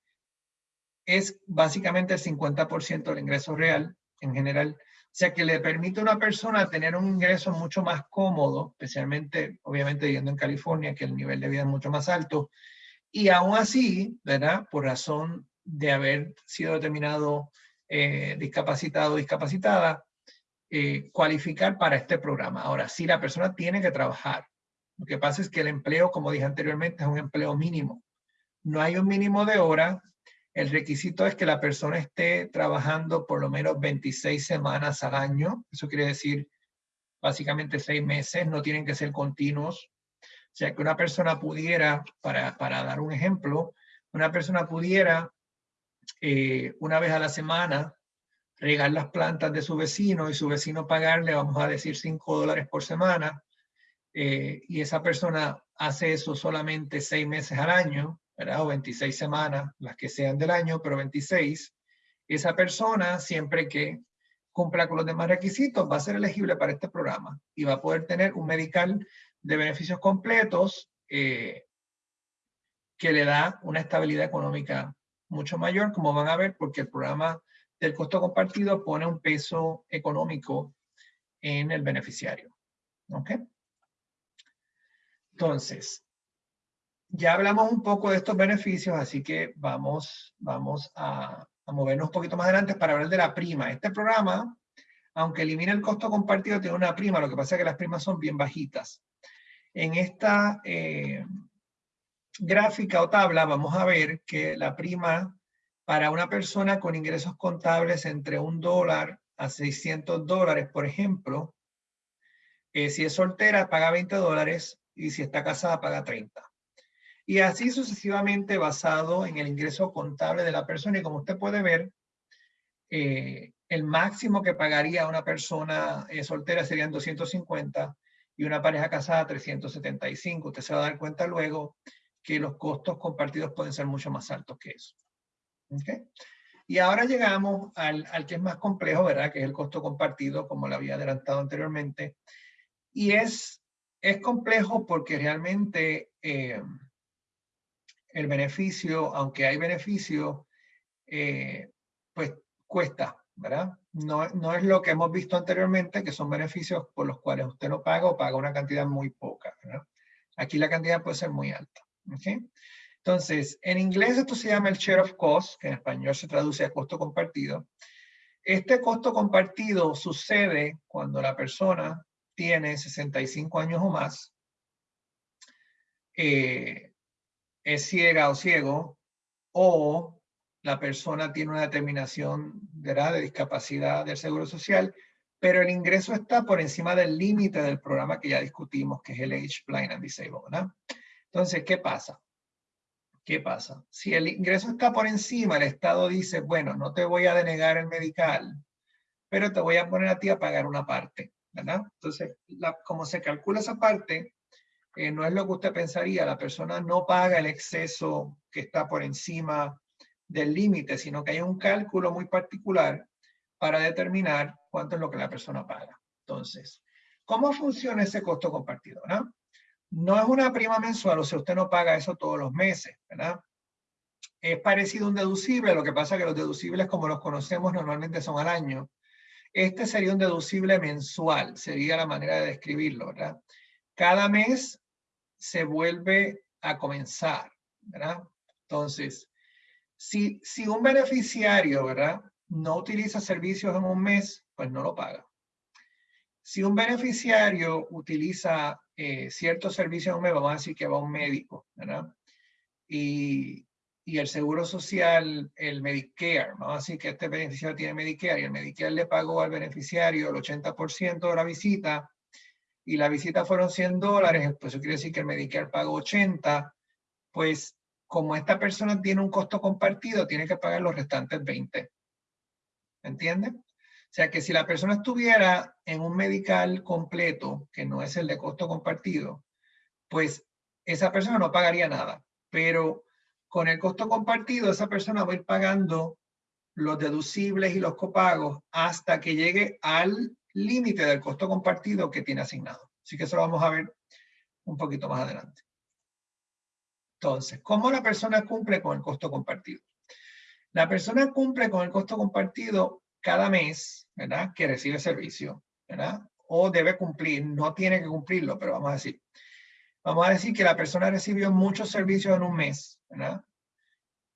A: es básicamente el 50% del ingreso real en general o sea que le permite a una persona tener un ingreso mucho más cómodo, especialmente, obviamente, viviendo en California, que el nivel de vida es mucho más alto. Y aún así, ¿verdad? Por razón de haber sido determinado eh, discapacitado o discapacitada, eh, cualificar para este programa. Ahora, sí, la persona tiene que trabajar. Lo que pasa es que el empleo, como dije anteriormente, es un empleo mínimo. No hay un mínimo de hora, el requisito es que la persona esté trabajando por lo menos 26 semanas al año. Eso quiere decir básicamente seis meses, no tienen que ser continuos. O sea, que una persona pudiera, para, para dar un ejemplo, una persona pudiera eh, una vez a la semana regar las plantas de su vecino y su vecino pagarle, vamos a decir, 5 dólares por semana. Eh, y esa persona hace eso solamente seis meses al año, ¿verdad? O 26 semanas, las que sean del año, pero 26, esa persona, siempre que cumpla con los demás requisitos, va a ser elegible para este programa y va a poder tener un medical de beneficios completos eh, que le da una estabilidad económica mucho mayor, como van a ver, porque el programa del costo compartido pone un peso económico en el beneficiario. ¿Ok? Entonces, ya hablamos un poco de estos beneficios, así que vamos, vamos a, movernos un poquito más adelante para hablar de la prima. Este programa, aunque elimina el costo compartido, tiene una prima, lo que pasa es que las primas son bien bajitas. En esta eh, gráfica o tabla vamos a ver que la prima para una persona con ingresos contables entre un dólar a 600 dólares, por ejemplo, eh, si es soltera paga 20 dólares y si está casada paga 30 y así sucesivamente basado en el ingreso contable de la persona. Y como usted puede ver, eh, el máximo que pagaría una persona eh, soltera serían 250 y una pareja casada 375. Usted se va a dar cuenta luego que los costos compartidos pueden ser mucho más altos que eso. ¿Okay? Y ahora llegamos al, al, que es más complejo, ¿verdad? Que es el costo compartido, como lo había adelantado anteriormente. Y es, es complejo porque realmente eh, el beneficio, aunque hay beneficio, eh, pues cuesta, ¿verdad? No, no es lo que hemos visto anteriormente, que son beneficios por los cuales usted no paga o paga una cantidad muy poca, ¿verdad? Aquí la cantidad puede ser muy alta, ¿ok? Entonces, en inglés esto se llama el share of cost, que en español se traduce a costo compartido. Este costo compartido sucede cuando la persona tiene 65 años o más, eh, es ciega o ciego, o la persona tiene una determinación de, de discapacidad del Seguro Social, pero el ingreso está por encima del límite del programa que ya discutimos, que es el Age Blind and Disabled, ¿verdad? Entonces, ¿qué pasa? ¿Qué pasa? Si el ingreso está por encima, el Estado dice, bueno, no te voy a denegar el medical, pero te voy a poner a ti a pagar una parte, ¿verdad? Entonces, como se calcula esa parte, eh, no es lo que usted pensaría, la persona no paga el exceso que está por encima del límite, sino que hay un cálculo muy particular para determinar cuánto es lo que la persona paga. Entonces, ¿cómo funciona ese costo compartido? ¿no? no es una prima mensual, o sea, usted no paga eso todos los meses, ¿verdad? Es parecido a un deducible, lo que pasa es que los deducibles como los conocemos normalmente son al año. Este sería un deducible mensual, sería la manera de describirlo, ¿verdad? Cada mes se vuelve a comenzar, ¿verdad? Entonces, si, si un beneficiario, ¿verdad? No utiliza servicios en un mes, pues no lo paga. Si un beneficiario utiliza eh, ciertos servicios en un mes, vamos a decir que va a un médico, ¿verdad? Y, y el Seguro Social, el Medicare, vamos a decir que este beneficiario tiene Medicare y el Medicare le pagó al beneficiario el 80% de la visita y la visita fueron 100 dólares, pues eso quiere decir que el Medicare pagó 80, pues como esta persona tiene un costo compartido, tiene que pagar los restantes 20. ¿Entiende? O sea que si la persona estuviera en un medical completo, que no es el de costo compartido, pues esa persona no pagaría nada. Pero con el costo compartido, esa persona va a ir pagando los deducibles y los copagos hasta que llegue al límite del costo compartido que tiene asignado. Así que eso lo vamos a ver un poquito más adelante. Entonces, ¿cómo la persona cumple con el costo compartido? La persona cumple con el costo compartido cada mes, ¿verdad? Que recibe servicio, ¿verdad? O debe cumplir, no tiene que cumplirlo, pero vamos a decir, Vamos a decir que la persona recibió muchos servicios en un mes,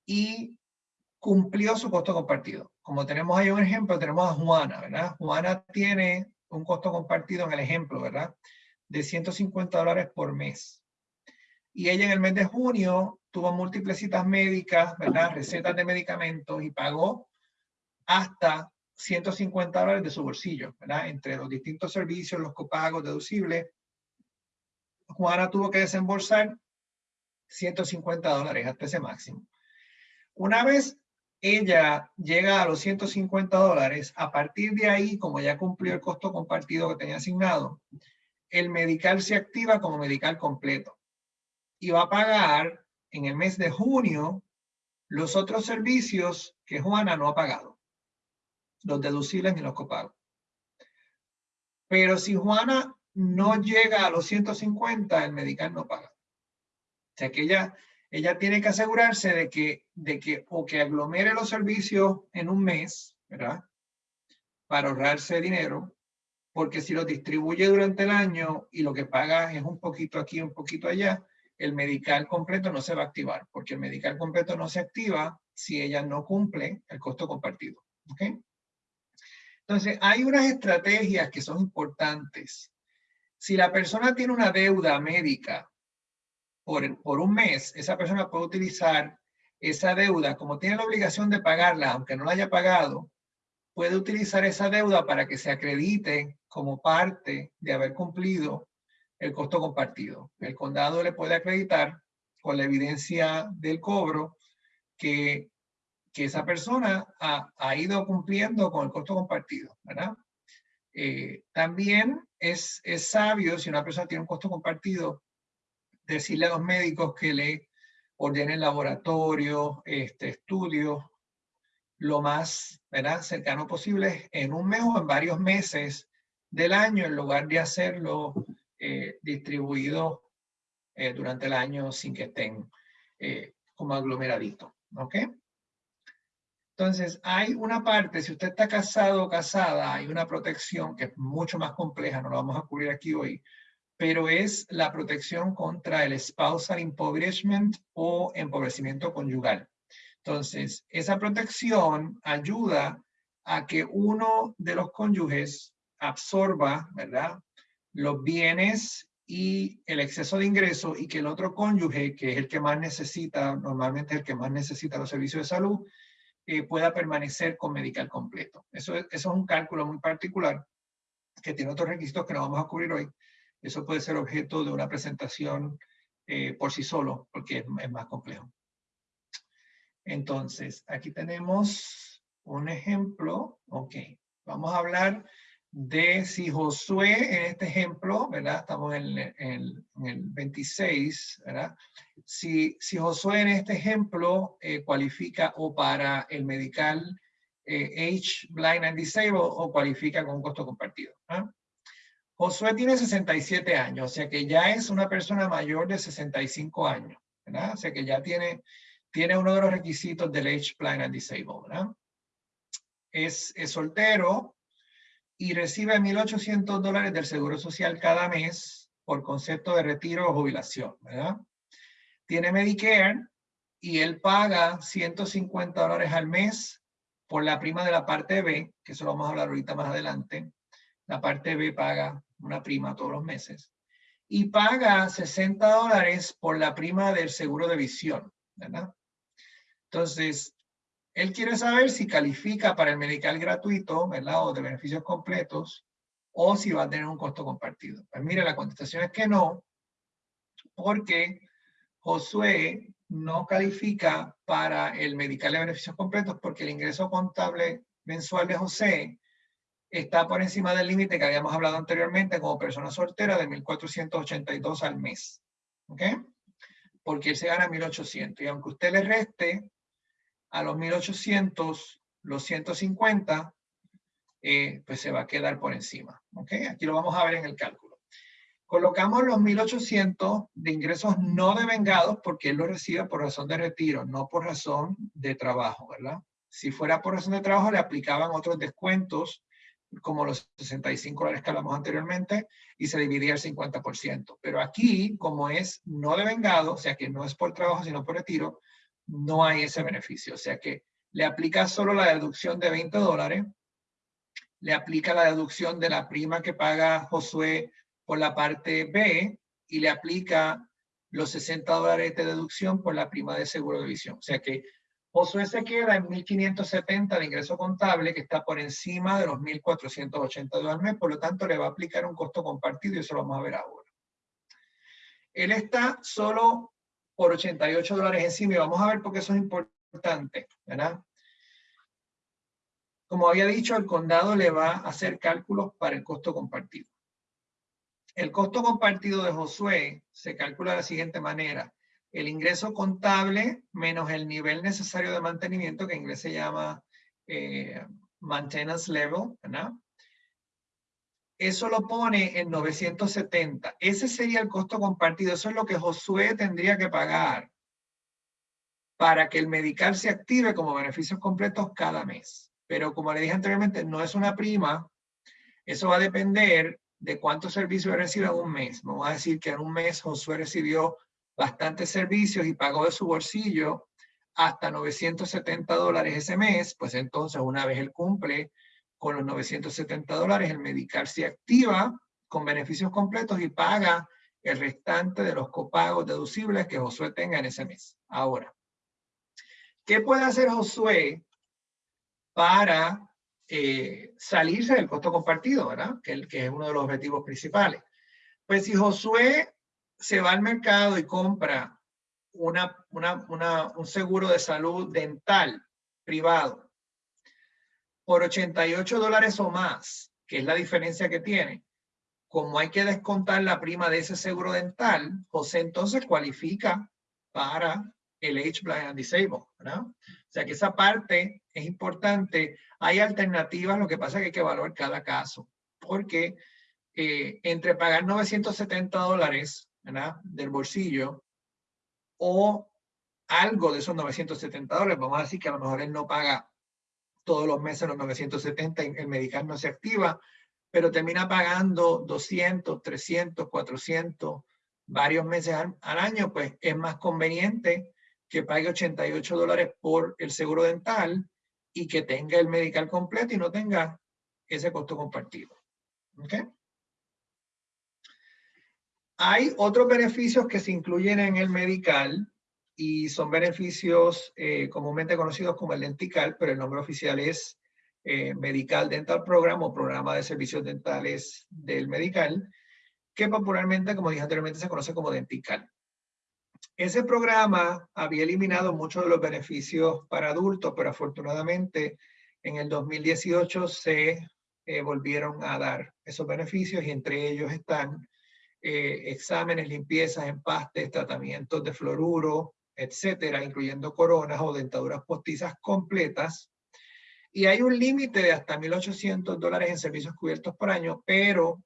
A: Y cumplió su costo compartido. Como tenemos ahí un ejemplo, tenemos a Juana. Juana tiene un costo compartido en el ejemplo, ¿verdad? De 150 dólares por mes. Y ella en el mes de junio tuvo múltiples citas médicas, ¿verdad? Recetas de medicamentos y pagó hasta 150 dólares de su bolsillo. Entre los distintos servicios, los copagos deducibles, Juana tuvo que desembolsar 150 dólares hasta ese máximo. Una vez ella llega a los 150 dólares, a partir de ahí, como ya cumplió el costo compartido que tenía asignado, el medical se activa como medical completo y va a pagar en el mes de junio los otros servicios que Juana no ha pagado, los deducibles ni los copagos. Pero si Juana no llega a los 150, el medical no paga. O sea que ella, ella tiene que asegurarse de que, de que o que aglomere los servicios en un mes, ¿verdad? Para ahorrarse dinero, porque si los distribuye durante el año y lo que paga es un poquito aquí, un poquito allá, el medical completo no se va a activar, porque el medical completo no se activa si ella no cumple el costo compartido. ¿ok? Entonces, hay unas estrategias que son importantes si la persona tiene una deuda médica por, un mes, esa persona puede utilizar esa deuda, como tiene la obligación de pagarla, aunque no la haya pagado, puede utilizar esa deuda para que se acredite como parte de haber cumplido el costo compartido. El condado le puede acreditar con la evidencia del cobro que, que esa persona ha, ha, ido cumpliendo con el costo compartido, ¿verdad? Eh, también es, es sabio, si una persona tiene un costo compartido, decirle a los médicos que le ordenen laboratorio, este, estudios, lo más ¿verdad? cercano posible en un mes o en varios meses del año, en lugar de hacerlo eh, distribuido eh, durante el año sin que estén eh, como aglomeraditos. ¿Ok? Entonces, hay una parte, si usted está casado o casada, hay una protección que es mucho más compleja, no lo vamos a cubrir aquí hoy, pero es la protección contra el spousal impoverishment o empobrecimiento conyugal. Entonces, esa protección ayuda a que uno de los cónyuges absorba, ¿verdad? Los bienes y el exceso de ingreso y que el otro cónyuge, que es el que más necesita, normalmente el que más necesita los servicios de salud, eh, pueda permanecer con medical completo. Eso, eso es un cálculo muy particular que tiene otros requisitos que no vamos a cubrir hoy. Eso puede ser objeto de una presentación eh, por sí solo, porque es, es más complejo. Entonces, aquí tenemos un ejemplo. Ok, vamos a hablar de si Josué, en este ejemplo, ¿verdad? Estamos en, el 26, ¿verdad? Si, si Josué en este ejemplo eh, cualifica o para el medical eh, age blind and disabled o cualifica con un costo compartido. ¿ah? Josué tiene 67 años, o sea que ya es una persona mayor de 65 años, ¿verdad? O sea que ya tiene, tiene uno de los requisitos del age blind and disabled, ¿verdad? Es, es soltero y recibe 1.800 dólares del Seguro Social cada mes por concepto de retiro o jubilación, ¿verdad? Tiene Medicare y él paga 150 dólares al mes por la prima de la parte B, que eso lo vamos a hablar ahorita más adelante. La parte B paga una prima todos los meses. Y paga 60 dólares por la prima del seguro de visión, ¿verdad? Entonces, él quiere saber si califica para el medical gratuito, ¿verdad? O de beneficios completos, o si va a tener un costo compartido. Pues mire, la contestación es que no, porque Josué no califica para el medical de beneficios completos porque el ingreso contable mensual de José está por encima del límite que habíamos hablado anteriormente como persona soltera de 1.482 al mes. ¿Ok? Porque él se gana 1.800. Y aunque usted le reste a los 1.800 los 150, eh, pues se va a quedar por encima. ¿Ok? Aquí lo vamos a ver en el cálculo. Colocamos los 1.800 de ingresos no devengados porque él lo recibe por razón de retiro, no por razón de trabajo, ¿verdad? Si fuera por razón de trabajo, le aplicaban otros descuentos, como los 65 dólares que hablamos anteriormente, y se dividía el 50%. Pero aquí, como es no devengado, o sea que no es por trabajo, sino por retiro, no hay ese beneficio. O sea que le aplica solo la deducción de 20 dólares, le aplica la deducción de la prima que paga Josué por la parte B y le aplica los 60 dólares de deducción por la prima de seguro de visión. O sea que Josué se queda en 1.570 de ingreso contable, que está por encima de los 1.480 dólares al mes, por lo tanto le va a aplicar un costo compartido y eso lo vamos a ver ahora. Él está solo por 88 dólares encima y vamos a ver por qué eso es importante, ¿verdad? Como había dicho, el condado le va a hacer cálculos para el costo compartido. El costo compartido de Josué se calcula de la siguiente manera. El ingreso contable menos el nivel necesario de mantenimiento, que en inglés se llama eh, maintenance level, ¿verdad? Eso lo pone en 970. Ese sería el costo compartido. Eso es lo que Josué tendría que pagar para que el medical se active como beneficios completos cada mes. Pero como le dije anteriormente, no es una prima. Eso va a depender de cuántos servicios recibe en un mes. Vamos a decir que en un mes Josué recibió bastantes servicios y pagó de su bolsillo hasta 970 dólares ese mes, pues entonces una vez él cumple con los 970 dólares, el medical se activa con beneficios completos y paga el restante de los copagos deducibles que Josué tenga en ese mes. Ahora, ¿qué puede hacer Josué para eh, salirse del costo compartido, ¿verdad? Que, que es uno de los objetivos principales. Pues si Josué se va al mercado y compra una, un seguro de salud dental privado por 88 dólares o más, que es la diferencia que tiene, como hay que descontar la prima de ese seguro dental, José entonces cualifica para el Age Blind and Disabled. O sea que esa parte es importante. Hay alternativas, lo que pasa es que hay que evaluar cada caso, porque eh, entre pagar 970 dólares ¿verdad? del bolsillo o algo de esos 970 dólares, vamos a decir que a lo mejor él no paga todos los meses los 970, el medical no se activa, pero termina pagando 200, 300, 400, varios meses al año, pues es más conveniente que pague 88 dólares por el seguro dental y que tenga el medical completo y no tenga ese costo compartido. ¿Okay? Hay otros beneficios que se incluyen en el medical y son beneficios eh, comúnmente conocidos como el dentical, pero el nombre oficial es eh, Medical Dental Program o Programa de Servicios Dentales del Medical, que popularmente, como dije anteriormente, se conoce como dentical. Ese programa había eliminado muchos de los beneficios para adultos, pero afortunadamente en el 2018 se eh, volvieron a dar esos beneficios y entre ellos están eh, exámenes, limpiezas, empastes, tratamientos de fluoruro, etcétera, incluyendo coronas o dentaduras postizas completas, Y hay un límite de hasta 1.800 dólares en servicios cubiertos por año, pero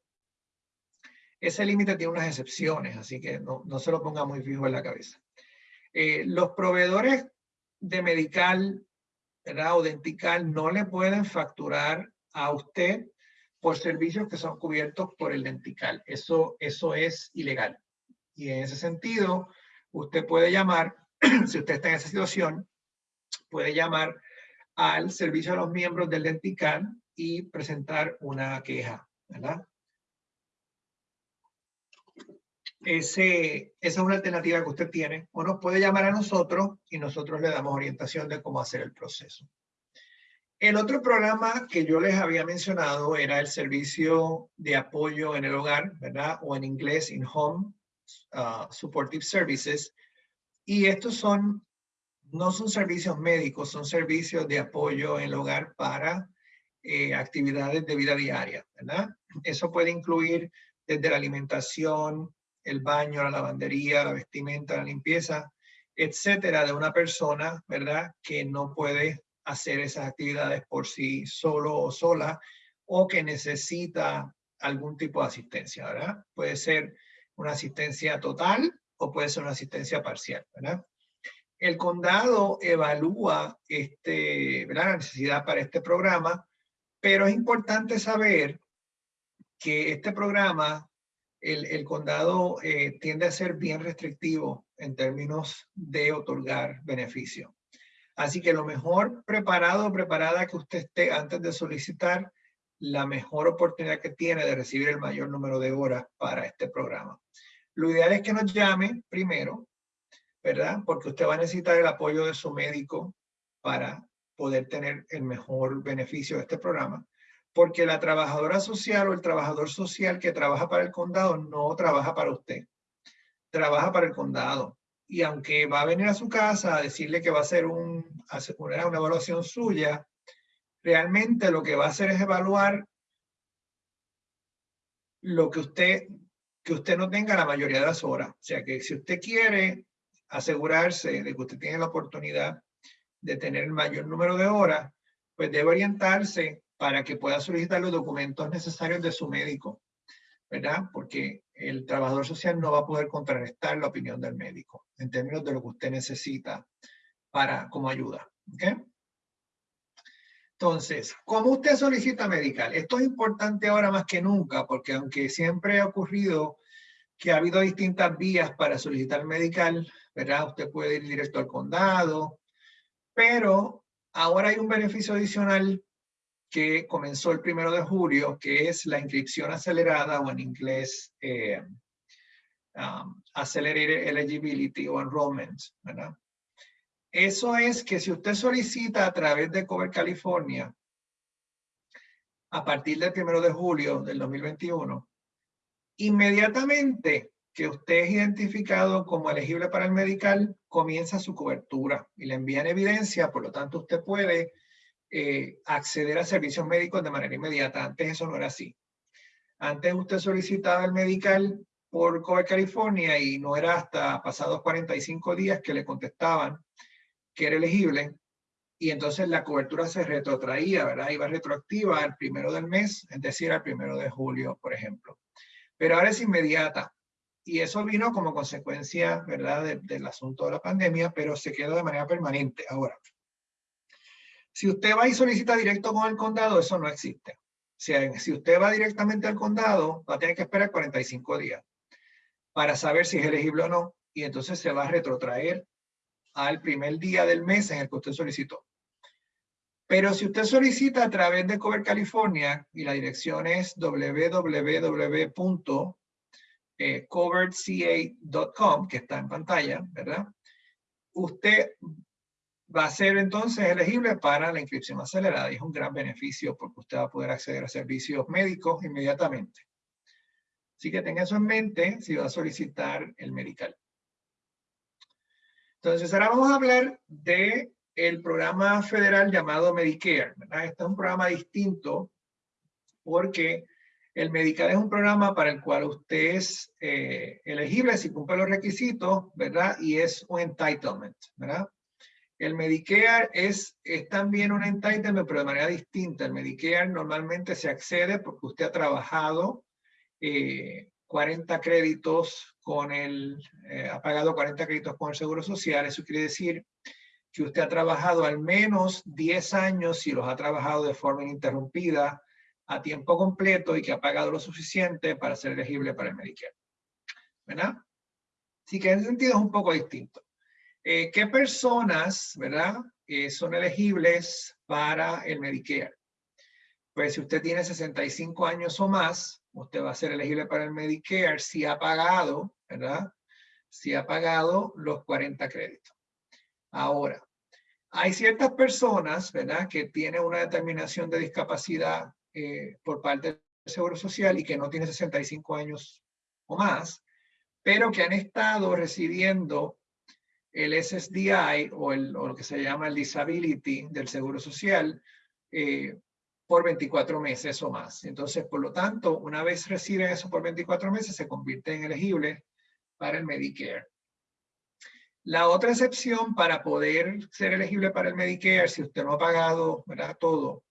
A: ese límite tiene unas excepciones, así que no, no, se lo ponga muy fijo en la cabeza. Eh, los proveedores de medical ¿verdad? o dentical no le pueden facturar a usted por servicios que son cubiertos por el dentical. Eso, eso es ilegal. Y en ese sentido, usted puede llamar, [CLEARS THROAT] si usted está en esa situación, puede llamar al servicio de los miembros del dentical y presentar una queja, ¿verdad? Esa es una alternativa que usted tiene. O nos puede llamar a nosotros y nosotros le damos orientación de cómo hacer el proceso. El otro programa que yo les había mencionado era el servicio de apoyo en el hogar, ¿verdad? O en inglés, in home uh, supportive services. Y estos son, no son servicios médicos, son servicios de apoyo en el hogar para eh, actividades de vida diaria, ¿verdad? Eso puede incluir desde la alimentación, el baño, la lavandería, la vestimenta, la limpieza, etcétera, de una persona, ¿verdad? Que no puede hacer esas actividades por sí solo o sola o que necesita algún tipo de asistencia, ¿verdad? Puede ser una asistencia total o puede ser una asistencia parcial, ¿verdad? El condado evalúa este, la necesidad para este programa, pero es importante saber que este programa el, condado eh, tiende a ser bien restrictivo en términos de otorgar beneficio. Así que lo mejor preparado o preparada que usted esté antes de solicitar, la mejor oportunidad que tiene de recibir el mayor número de horas para este programa. Lo ideal es que nos llame primero, ¿verdad? Porque usted va a necesitar el apoyo de su médico para poder tener el mejor beneficio de este programa porque la trabajadora social o el trabajador social que trabaja para el condado no trabaja para usted, trabaja para el condado. Y aunque va a venir a su casa a decirle que va a hacer un, una evaluación suya, realmente lo que va a hacer es evaluar lo que usted, que usted no tenga la mayoría de las horas. O sea que si usted quiere asegurarse de que usted tiene la oportunidad de tener el mayor número de horas, pues debe orientarse para que pueda solicitar los documentos necesarios de su médico, ¿verdad? Porque el trabajador social no va a poder contrarrestar la opinión del médico en términos de lo que usted necesita para, como ayuda. Entonces, ¿cómo usted solicita medical? Esto es importante ahora más que nunca, porque aunque siempre ha ocurrido que ha habido distintas vías para solicitar medical, ¿verdad? Usted puede ir directo al condado, pero ahora hay un beneficio adicional que comenzó el primero de julio, que es la inscripción acelerada o en inglés eh, um, Accelerated Eligibility o Enrollment, ¿verdad? Eso es que si usted solicita a través de Cover California, a partir del primero de julio del 2021, inmediatamente que usted es identificado como elegible para el medical, comienza su cobertura y le envían evidencia, por lo tanto usted puede eh, acceder a servicios médicos de manera inmediata. Antes eso no era así. Antes usted solicitaba el medical por Cover California y no era hasta pasados 45 días que le contestaban que era elegible y entonces la cobertura se retrotraía, ¿verdad? Iba retroactiva al primero del mes, es decir, al primero de julio, por ejemplo. Pero ahora es inmediata. Y eso vino como consecuencia, ¿verdad?, del asunto de la pandemia, pero se quedó de manera permanente ahora. Si usted va y solicita directo con el condado, eso no existe. Si usted va directamente al condado, va a tener que esperar 45 días para saber si es elegible o no. Y entonces se va a retrotraer al primer día del mes en el que usted solicitó. Pero si usted solicita a través de Cover California y la dirección es www.coveredca.com, que está en pantalla, ¿verdad? Usted va a ser entonces elegible para la inscripción acelerada y es un gran beneficio porque usted va a poder acceder a servicios médicos inmediatamente. Así que tenga eso en mente si va a solicitar el medical. Entonces ahora vamos a hablar de el programa federal llamado Medicare. Este es un programa distinto porque el Medicare es un programa para el cual usted es eh, elegible si cumple los requisitos, ¿verdad? Y es un entitlement, ¿verdad? El Medicare es, también un entitlement, pero de manera distinta. El Medicare normalmente se accede porque usted ha trabajado 40 eh, créditos con el, eh, ha pagado 40 créditos con el Seguro Social. Eso quiere decir que usted ha trabajado al menos 10 años si los ha trabajado de forma ininterrumpida a tiempo completo y que ha pagado lo suficiente para ser elegible para el Medicare. ¿Verdad? Así que en ese sentido es un poco distinto. Eh, ¿Qué personas, verdad, eh, son elegibles para el Medicare? Pues si usted tiene 65 años o más, usted va a ser elegible para el Medicare si ha pagado, ¿verdad? Si ha pagado los 40 créditos. Ahora, hay ciertas personas, ¿verdad? Que tienen una determinación de discapacidad eh, por parte del Seguro Social y que no tiene 65 años o más, pero que han estado recibiendo el SSDI o, el, lo que se llama el Disability del Seguro Social eh, por 24 meses o más. Entonces, por lo tanto, una vez reciben eso por 24 meses, se convierte en elegible para el Medicare. La otra excepción para poder ser elegible para el Medicare, si usted no ha pagado ¿verdad? todo,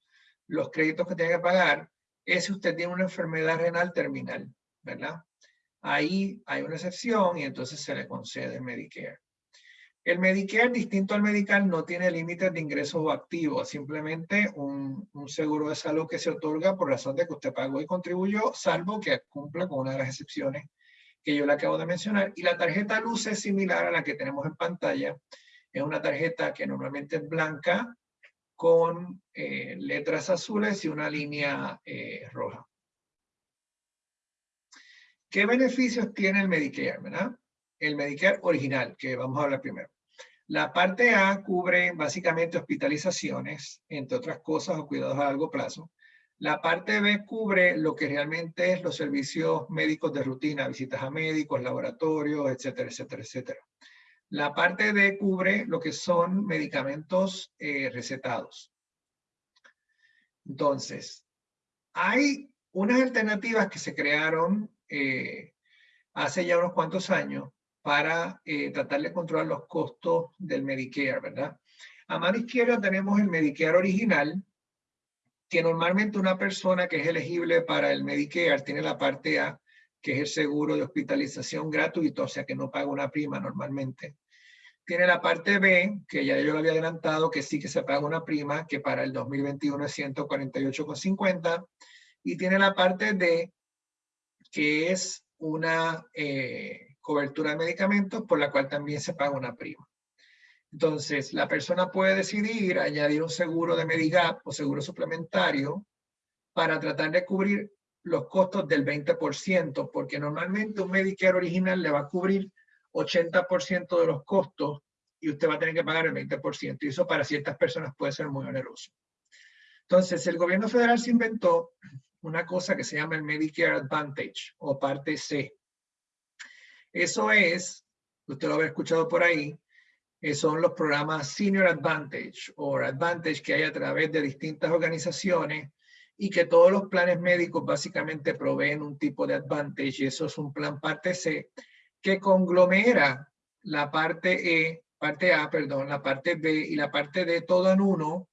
A: los créditos que tiene que pagar, es si usted tiene una enfermedad renal terminal, ¿verdad? Ahí hay una excepción y entonces se le concede el Medicare. El Medicare, distinto al Medical, no tiene límites de ingresos o activos, simplemente un, seguro de salud que se otorga por razón de que usted pagó y contribuyó, salvo que cumpla con una de las excepciones que yo le acabo de mencionar. Y la tarjeta luz es similar a la que tenemos en pantalla. Es una tarjeta que normalmente es blanca con eh, letras azules y una línea eh, roja. ¿Qué beneficios tiene el Medicare? El Medicare original, que vamos a hablar primero. La parte A cubre básicamente hospitalizaciones, entre otras cosas, o cuidados a largo plazo. La parte B cubre lo que realmente es los servicios médicos de rutina, visitas a médicos, laboratorios, etcétera, etcétera, etcétera. La parte D cubre lo que son medicamentos eh, recetados. Entonces, hay unas alternativas que se crearon eh, hace ya unos cuantos años para eh, tratar de controlar los costos del Medicare, ¿verdad? A mano izquierda tenemos el Medicare original, que normalmente una persona que es elegible para el Medicare tiene la parte A, que es el seguro de hospitalización gratuito, o sea que no paga una prima normalmente. Tiene la parte B, que ya yo lo había adelantado, que sí que se paga una prima, que para el 2021 es 148,50. Y tiene la parte D, que es una eh, cobertura de medicamentos por la cual también se paga una prima. Entonces, la persona puede decidir añadir un seguro de Medigap o seguro suplementario para tratar de cubrir los costos del 20%, porque normalmente un Medicare original le va a cubrir 80% de los costos y usted va a tener que pagar el 20%. Y eso para ciertas personas puede ser muy oneroso. Entonces, el gobierno federal se inventó una cosa que se llama el Medicare Advantage o parte C. Eso es, usted lo habrá escuchado por ahí, eh, son los programas Senior Advantage o Advantage que hay a través de distintas organizaciones y que todos los planes médicos básicamente proveen un tipo de Advantage y eso es un plan parte C que conglomera la parte E, parte A, perdón, la parte B y la parte D todo en uno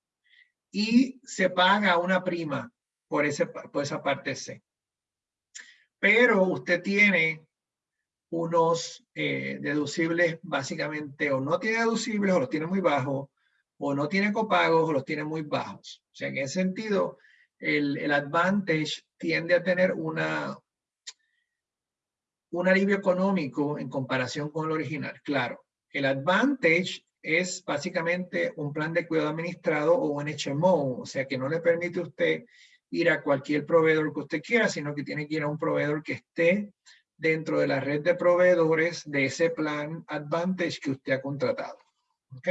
A: y se paga una prima por, ese, por esa parte C. Pero usted tiene unos eh, deducibles básicamente o no tiene deducibles o los tiene muy bajos o no tiene copagos o los tiene muy bajos. O sea, en ese sentido, el, el Advantage tiende a tener una, un alivio económico en comparación con el original. Claro, el Advantage es básicamente un plan de cuidado administrado o un HMO, o sea que no le permite a usted ir a cualquier proveedor que usted quiera, sino que tiene que ir a un proveedor que esté dentro de la red de proveedores de ese plan Advantage que usted ha contratado. ¿Ok?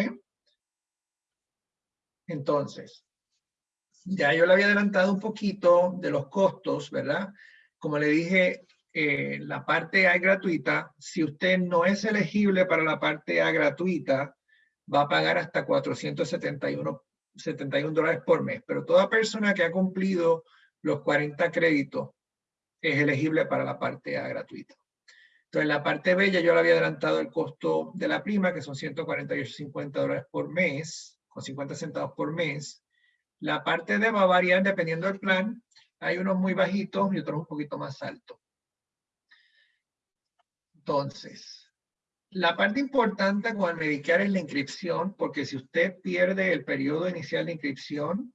A: Entonces, ya yo le había adelantado un poquito de los costos, ¿verdad? Como le dije, eh, la parte A gratuita, si usted no es elegible para la parte A gratuita, va a pagar hasta 471 71 dólares por mes. Pero toda persona que ha cumplido los 40 créditos es elegible para la parte A gratuita. Entonces, la parte B ya yo le había adelantado el costo de la prima, que son 148.50 dólares por mes, con 50 centavos por mes. La parte D va a variar dependiendo del plan. Hay unos muy bajitos y otros un poquito más altos. Entonces, la parte importante con el Medicare es la inscripción, porque si usted pierde el periodo inicial de inscripción,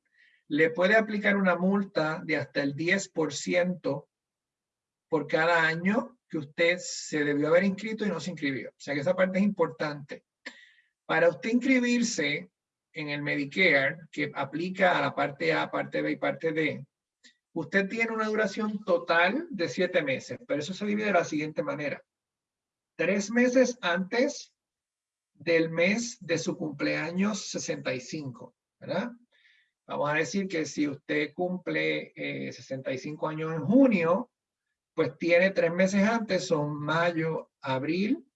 A: le puede aplicar una multa de hasta el 10% por cada año que usted se debió haber inscrito y no se inscribió. O sea que esa parte es importante. Para usted inscribirse en el Medicare, que aplica a la parte A, parte B y parte D, usted tiene una duración total de siete meses, pero eso se divide de la siguiente manera. Tres meses antes del mes de su cumpleaños 65, ¿verdad? Vamos a decir que si usted cumple 65 eh, años en junio, pues tiene tres meses antes, son mayo, abril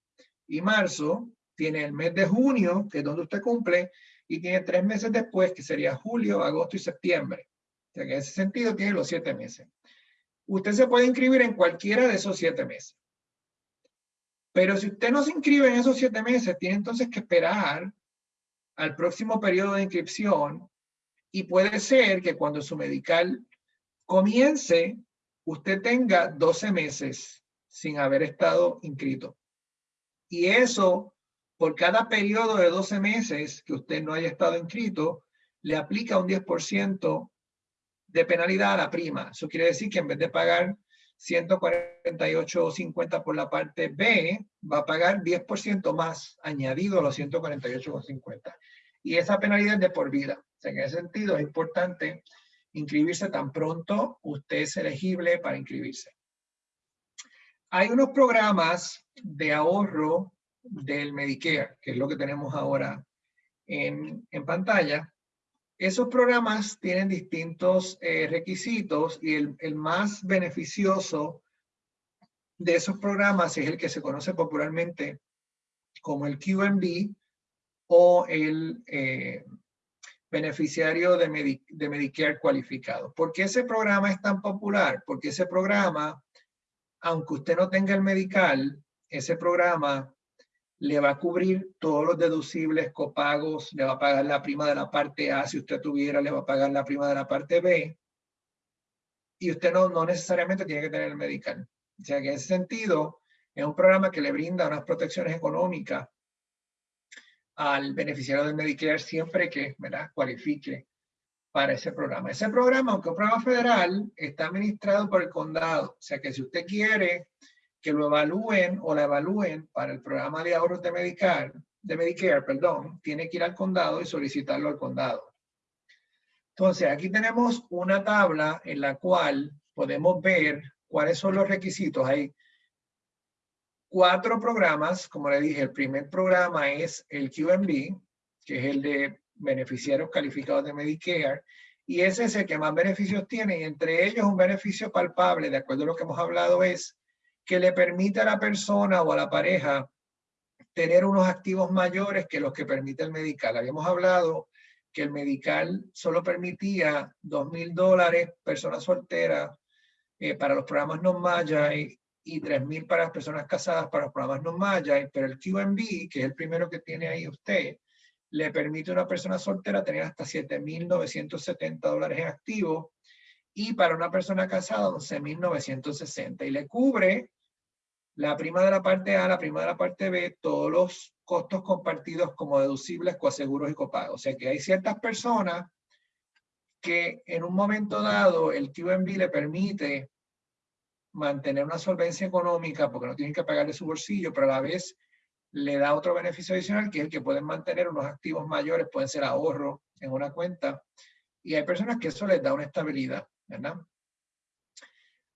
A: y marzo. Tiene el mes de junio, que es donde usted cumple, y tiene tres meses después, que sería julio, agosto y septiembre. O sea que en ese sentido tiene los siete meses. Usted se puede inscribir en cualquiera de esos siete meses. Pero si usted no se inscribe en esos siete meses, tiene entonces que esperar al próximo periodo de inscripción y puede ser que cuando su medical comience, usted tenga 12 meses sin haber estado inscrito. Y eso, por cada periodo de 12 meses que usted no haya estado inscrito, le aplica un 10% de penalidad a la prima. Eso quiere decir que en vez de pagar 148.50 por la parte B, va a pagar 10% más añadido a los 148.50. Y esa penalidad es de por vida. En ese sentido es importante inscribirse tan pronto usted es elegible para inscribirse. Hay unos programas de ahorro del Medicare, que es lo que tenemos ahora en, pantalla. Esos programas tienen distintos eh, requisitos y el, más beneficioso de esos programas es el que se conoce popularmente como el QMB o el eh, beneficiario de, Medicare cualificado. ¿Por qué ese programa es tan popular? Porque ese programa, aunque usted no tenga el medical, ese programa le va a cubrir todos los deducibles, copagos, le va a pagar la prima de la parte A, si usted tuviera, le va a pagar la prima de la parte B. Y usted no, no necesariamente tiene que tener el medical. O sea que en ese sentido, es un programa que le brinda unas protecciones económicas al beneficiario del Medicare siempre que ¿verdad? cualifique para ese programa. Ese programa, aunque es un programa federal, está administrado por el condado. O sea que si usted quiere que lo evalúen o la evalúen para el programa de ahorros de Medicare, de Medicare, perdón, tiene que ir al condado y solicitarlo al condado. Entonces, aquí tenemos una tabla en la cual podemos ver cuáles son los requisitos. Hay cuatro programas, como le dije, el primer programa es el QMB, que es el de beneficiarios calificados de Medicare, y ese es el que más beneficios tiene, y entre ellos un beneficio palpable, de acuerdo a lo que hemos hablado, es que le permite a la persona o a la pareja tener unos activos mayores que los que permite el medical. Habíamos hablado que el medical solo permitía dos mil dólares persona soltera eh, para los programas no maya y 3.000 para las personas casadas para los programas no Maya, pero el QMB, que es el primero que tiene ahí usted, le permite a una persona soltera tener hasta 7.970 dólares en activo y para una persona casada 11.960 y le cubre la prima de la parte A, la prima de la parte B, todos los costos compartidos como deducibles, coaseguros y copagos. O sea que hay ciertas personas que en un momento dado el QMB le permite mantener una solvencia económica porque no tienen que pagar de su bolsillo, pero a la vez le da otro beneficio adicional que es el que pueden mantener unos activos mayores, pueden ser ahorro en una cuenta. Y hay personas que eso les da una estabilidad, ¿verdad?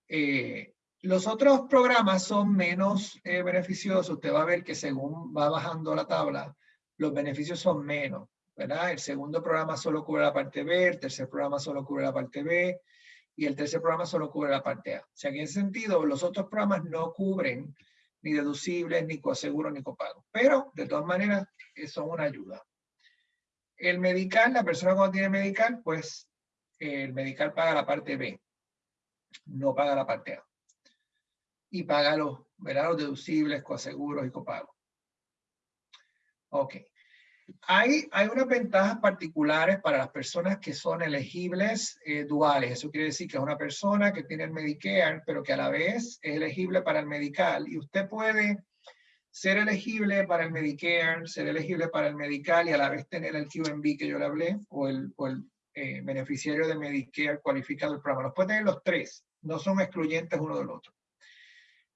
A: Eh, los otros programas son menos eh, beneficiosos. Usted va a ver que según va bajando la tabla, los beneficios son menos, ¿verdad? El segundo programa solo cubre la parte B, el tercer programa solo cubre la parte B, y el tercer programa solo cubre la parte A. O sea, en ese sentido, los otros programas no cubren ni deducibles, ni coaseguro, ni copago. Pero, de todas maneras, son una ayuda. El medical, la persona cuando tiene medical, pues el medical paga la parte B, no paga la parte A. y paga los, los deducibles, coaseguros y copagos. Ok. Hay, unas ventajas particulares para las personas que son elegibles eh, duales. Eso quiere decir que es una persona que tiene el Medicare, pero que a la vez es elegible para el Medical. Y usted puede ser elegible para el Medicare, ser elegible para el Medical y a la vez tener el QMB que yo le hablé, o el, o el eh, beneficiario de Medicare cualificado del programa. Los puede tener los tres, no son excluyentes uno del otro.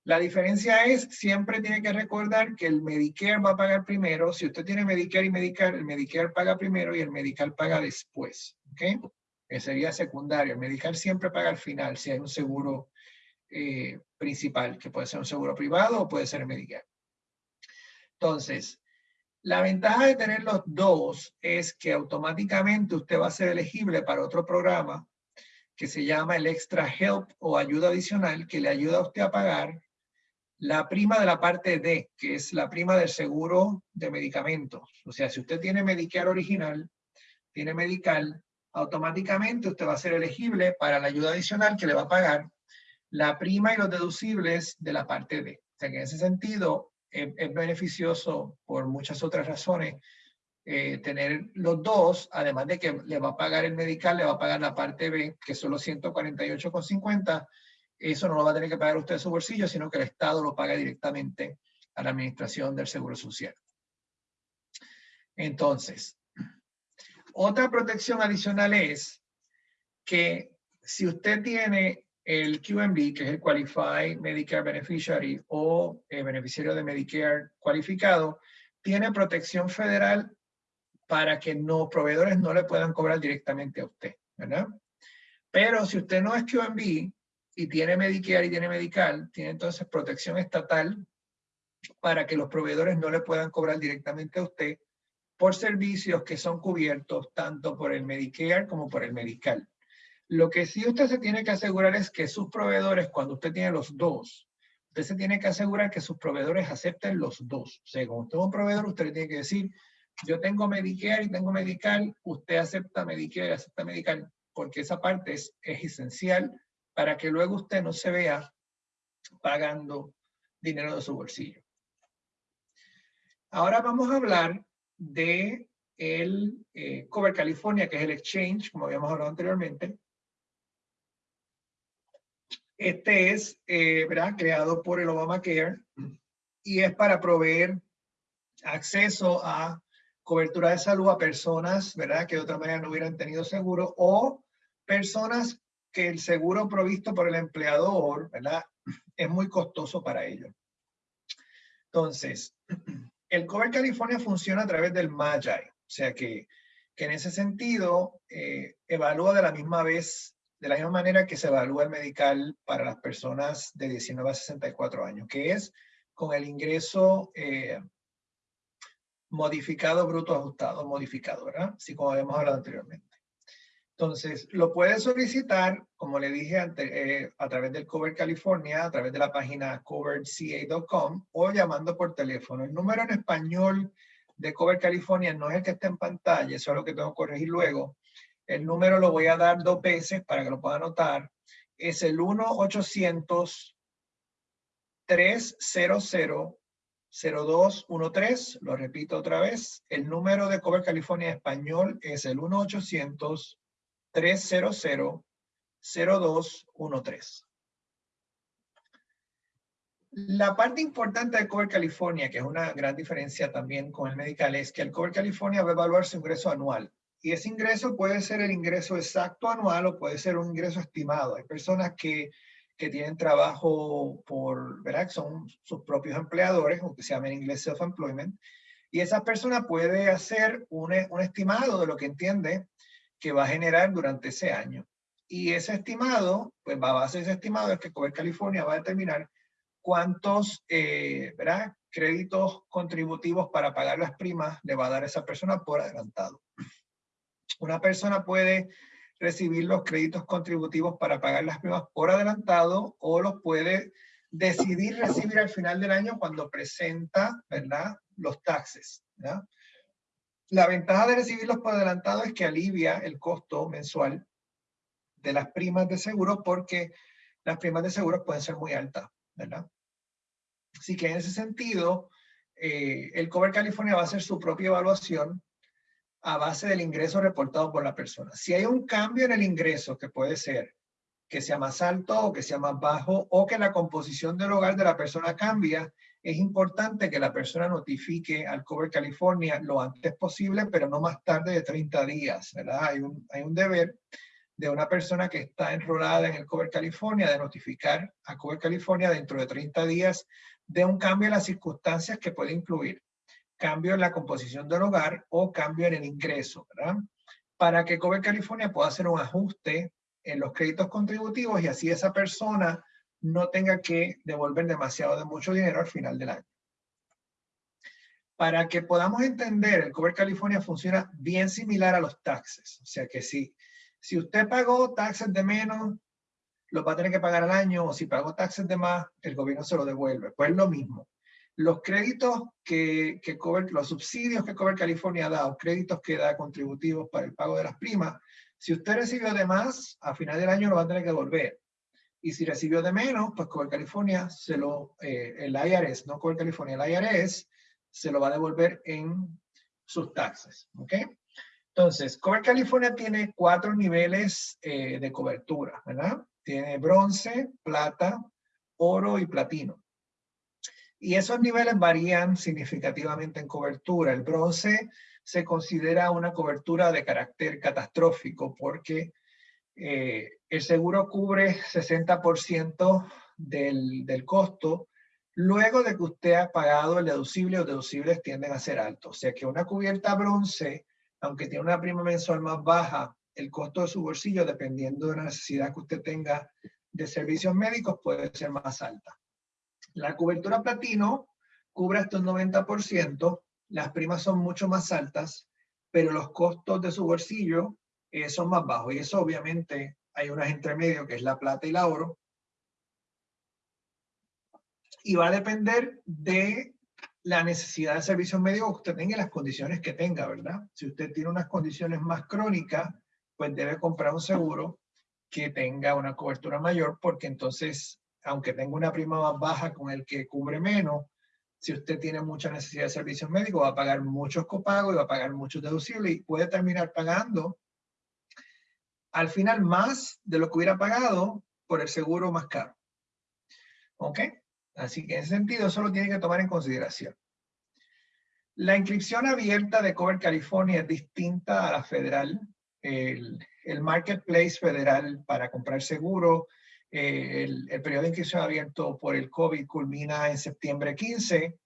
A: La diferencia es, siempre tiene que recordar que el Medicare va a pagar primero. Si usted tiene Medicare y Medicare, el Medicare paga primero y el Medical paga después. ¿Ok? Que sería secundario. El Medical siempre paga al final si hay un seguro eh, principal, que puede ser un seguro privado o puede ser Medicare. Entonces, la ventaja de tener los dos es que automáticamente usted va a ser elegible para otro programa que se llama el Extra Help o ayuda adicional que le ayuda a usted a pagar la prima de la parte D, que es la prima del seguro de medicamentos. O sea, si usted tiene Medicare original, tiene Medical, automáticamente usted va a ser elegible para la ayuda adicional que le va a pagar la prima y los deducibles de la parte D. O sea que en ese sentido es, beneficioso por muchas otras razones eh, tener los dos, además de que le va a pagar el medical, le va a pagar la parte B, que son los 148,50, eso no lo va a tener que pagar usted su bolsillo, sino que el Estado lo paga directamente a la Administración del Seguro Social. Entonces, otra protección adicional es que si usted tiene el QMB, que es el Qualified Medicare Beneficiary o el beneficiario de Medicare cualificado, tiene protección federal para que los proveedores no le puedan cobrar directamente a usted, ¿verdad? Pero si usted no es QMB, y tiene Medicare y tiene Medical, tiene entonces protección estatal para que los proveedores no le puedan cobrar directamente a usted por servicios que son cubiertos tanto por el Medicare como por el Medical. Lo que sí usted se tiene que asegurar es que sus proveedores, cuando usted tiene los dos, usted se tiene que asegurar que sus proveedores acepten los dos. O sea, como usted es un proveedor, usted le tiene que decir, yo tengo Medicare y tengo Medical, usted acepta Medicare y acepta Medical, porque esa parte es, es esencial para que luego usted no se vea pagando dinero de su bolsillo. Ahora vamos a hablar de el eh, Cover California, que es el exchange, como habíamos hablado anteriormente. Este es eh, ¿verdad? creado por el Obamacare y es para proveer acceso a cobertura de salud a personas ¿verdad? que de otra manera no hubieran tenido seguro o personas que el seguro provisto por el empleador, ¿verdad? Es muy costoso para ellos. Entonces, el Cover California funciona a través del MAGI, o sea que, que en ese sentido eh, evalúa de la misma vez, de la misma manera que se evalúa el medical para las personas de 19 a 64 años, que es con el ingreso eh, modificado, bruto ajustado, modificado, ¿verdad? Así como habíamos hablado anteriormente. Entonces, lo puede solicitar, como le dije antes, eh, a través del Cover California, a través de la página coverca.com o llamando por teléfono. El número en español de Cover California no es el que está en pantalla, eso es lo que tengo que corregir luego. El número lo voy a dar dos veces para que lo pueda anotar. Es el 1-800-300-0213. Lo repito otra vez. El número de Cover California español es el 1 800 300-0213. La parte importante de Cover California, que es una gran diferencia también con el medical, es que el Cover California va a evaluar su ingreso anual. Y ese ingreso puede ser el ingreso exacto anual o puede ser un ingreso estimado. Hay personas que, que tienen trabajo por, ¿verdad? Son sus propios empleadores, aunque se llama en inglés self-employment. Y esa persona puede hacer un, un estimado de lo que entiende que va a generar durante ese año. Y ese estimado, pues va a base de ese estimado es que Cover California va a determinar cuántos eh, ¿verdad? créditos contributivos para pagar las primas le va a dar esa persona por adelantado. Una persona puede recibir los créditos contributivos para pagar las primas por adelantado o los puede decidir recibir al final del año cuando presenta ¿verdad? los taxes. ¿verdad? La ventaja de recibirlos por adelantado es que alivia el costo mensual de las primas de seguro porque las primas de seguro pueden ser muy altas. ¿verdad? Así que en ese sentido, eh, el Cover California va a hacer su propia evaluación a base del ingreso reportado por la persona. Si hay un cambio en el ingreso, que puede ser que sea más alto o que sea más bajo, o que la composición del hogar de la persona cambia, es importante que la persona notifique al Cover California lo antes posible, pero no más tarde de 30 días, ¿verdad? Hay un, hay un deber de una persona que está enrolada en el Cover California de notificar a Cover California dentro de 30 días de un cambio en las circunstancias que puede incluir cambio en la composición del hogar o cambio en el ingreso, ¿verdad? Para que Cover California pueda hacer un ajuste en los créditos contributivos y así esa persona no tenga que devolver demasiado de mucho dinero al final del año. Para que podamos entender, el Cover California funciona bien similar a los taxes. O sea que si, si usted pagó taxes de menos, lo va a tener que pagar al año, o si pagó taxes de más, el gobierno se lo devuelve. Pues es lo mismo. Los créditos que, que Cover, los subsidios que Cover California da, o créditos que da contributivos para el pago de las primas, si usted recibió de más, a final del año lo va a tener que devolver. Y si recibió de menos, pues Cover California se lo, eh, el IRS, no Cover California, el IRS se lo va a devolver en sus taxes. ¿Ok? Entonces, Cover California tiene cuatro niveles eh, de cobertura, ¿verdad? Tiene bronce, plata, oro y platino. Y esos niveles varían significativamente en cobertura. El bronce se considera una cobertura de carácter catastrófico porque eh, el seguro cubre 60% del, del costo luego de que usted ha pagado el deducible o deducibles tienden a ser altos. O sea que una cubierta bronce, aunque tiene una prima mensual más baja, el costo de su bolsillo, dependiendo de la necesidad que usted tenga de servicios médicos, puede ser más alta. La cobertura platino cubre hasta un 90%, las primas son mucho más altas, pero los costos de su bolsillo eh, son más bajos. Y eso obviamente hay unas entre medio que es la plata y la oro. Y va a depender de la necesidad de servicios médicos que usted tenga y las condiciones que tenga, ¿verdad? Si usted tiene unas condiciones más crónicas, pues debe comprar un seguro que tenga una cobertura mayor, porque entonces, aunque tenga una prima más baja con el que cubre menos, si usted tiene mucha necesidad de servicios médicos, va a pagar muchos copagos y va a pagar muchos deducibles y puede terminar pagando al final más de lo que hubiera pagado por el seguro más caro. ¿Ok? Así que en ese sentido eso lo tiene que tomar en consideración. La inscripción abierta de Cover California es distinta a la federal. El, el marketplace federal para comprar seguro, eh, el, el, periodo de inscripción abierto por el COVID culmina en septiembre 15,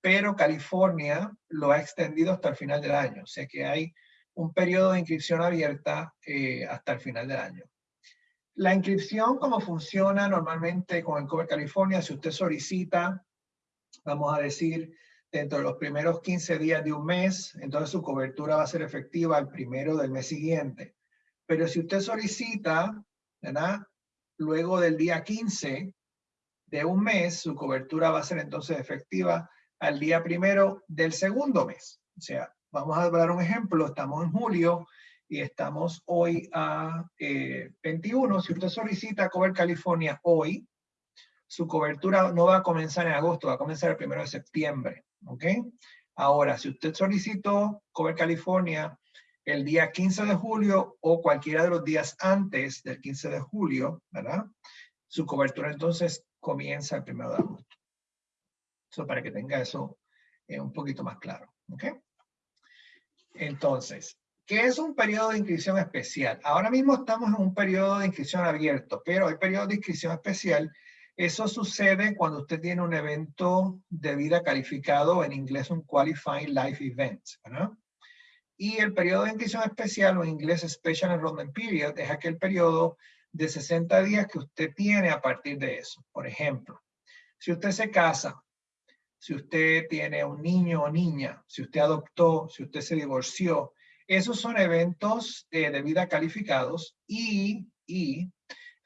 A: pero California lo ha extendido hasta el final del año. O sea que hay un periodo de inscripción abierta eh, hasta el final del año. La inscripción, como funciona normalmente con el Cover California, si usted solicita, vamos a decir, dentro de los primeros 15 días de un mes, entonces su cobertura va a ser efectiva el primero del mes siguiente. Pero si usted solicita, ¿verdad? Luego del día 15 de un mes, su cobertura va a ser entonces efectiva al día primero del segundo mes. O sea, Vamos a dar un ejemplo, estamos en julio y estamos hoy a 21. Eh, si usted solicita Cover California hoy, su cobertura no va a comenzar en agosto, va a comenzar el primero de septiembre. ¿Ok? Ahora, si usted solicitó Cover California el día 15 de julio o cualquiera de los días antes del 15 de julio, ¿verdad? Su cobertura entonces comienza el primero de agosto. Eso para que tenga eso eh, un poquito más claro. ¿Ok? Entonces, ¿qué es un periodo de inscripción especial? Ahora mismo estamos en un periodo de inscripción abierto, pero hay periodo de inscripción especial. Eso sucede cuando usted tiene un evento de vida calificado, en inglés un Qualifying Life Event. Y el periodo de inscripción especial, o en inglés Special Enrollment Period, es aquel periodo de 60 días que usted tiene a partir de eso. Por ejemplo, si usted se casa si usted tiene un niño o niña, si usted adoptó, si usted se divorció. Esos son eventos eh, de vida calificados y,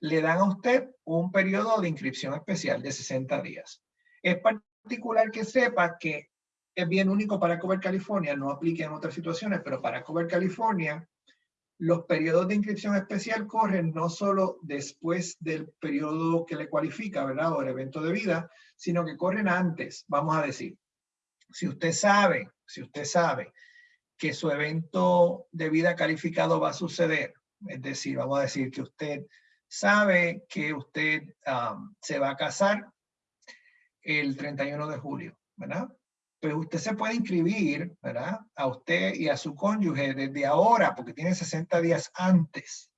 A: le dan a usted un periodo de inscripción especial de 60 días. Es particular que sepa que es bien único para Cover California, no aplica en otras situaciones, pero para Cover California, Los periodos de inscripción especial corren no solo después del periodo que le cualifica, ¿verdad? O el evento de vida, sino que corren antes, vamos a decir. Si usted sabe, si usted sabe que su evento de vida calificado va a suceder, es decir, vamos a decir que usted sabe que usted se va a casar el 31 de julio, ¿verdad? Pues usted se puede inscribir, ¿verdad? A usted y a su cónyuge desde ahora, porque tiene 60 días antes.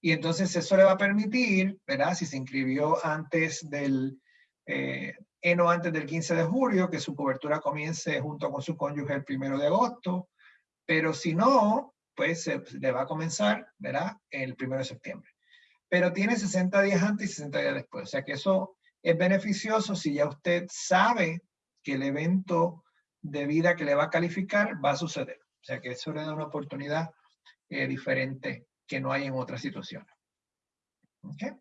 A: Y entonces eso le va a permitir, ¿verdad? Si se inscribió antes del, eh, no antes del 15 de julio, que su cobertura comience junto con su cónyuge el primero de agosto. Pero si no, pues le va a comenzar, ¿verdad? El primero de septiembre. Pero tiene 60 días antes y 60 días después. O sea que eso es beneficioso si ya usted sabe que el evento de vida que le va a calificar va a suceder. O sea que eso le da una oportunidad eh, diferente que no hay en otras situaciones. ¿Okay?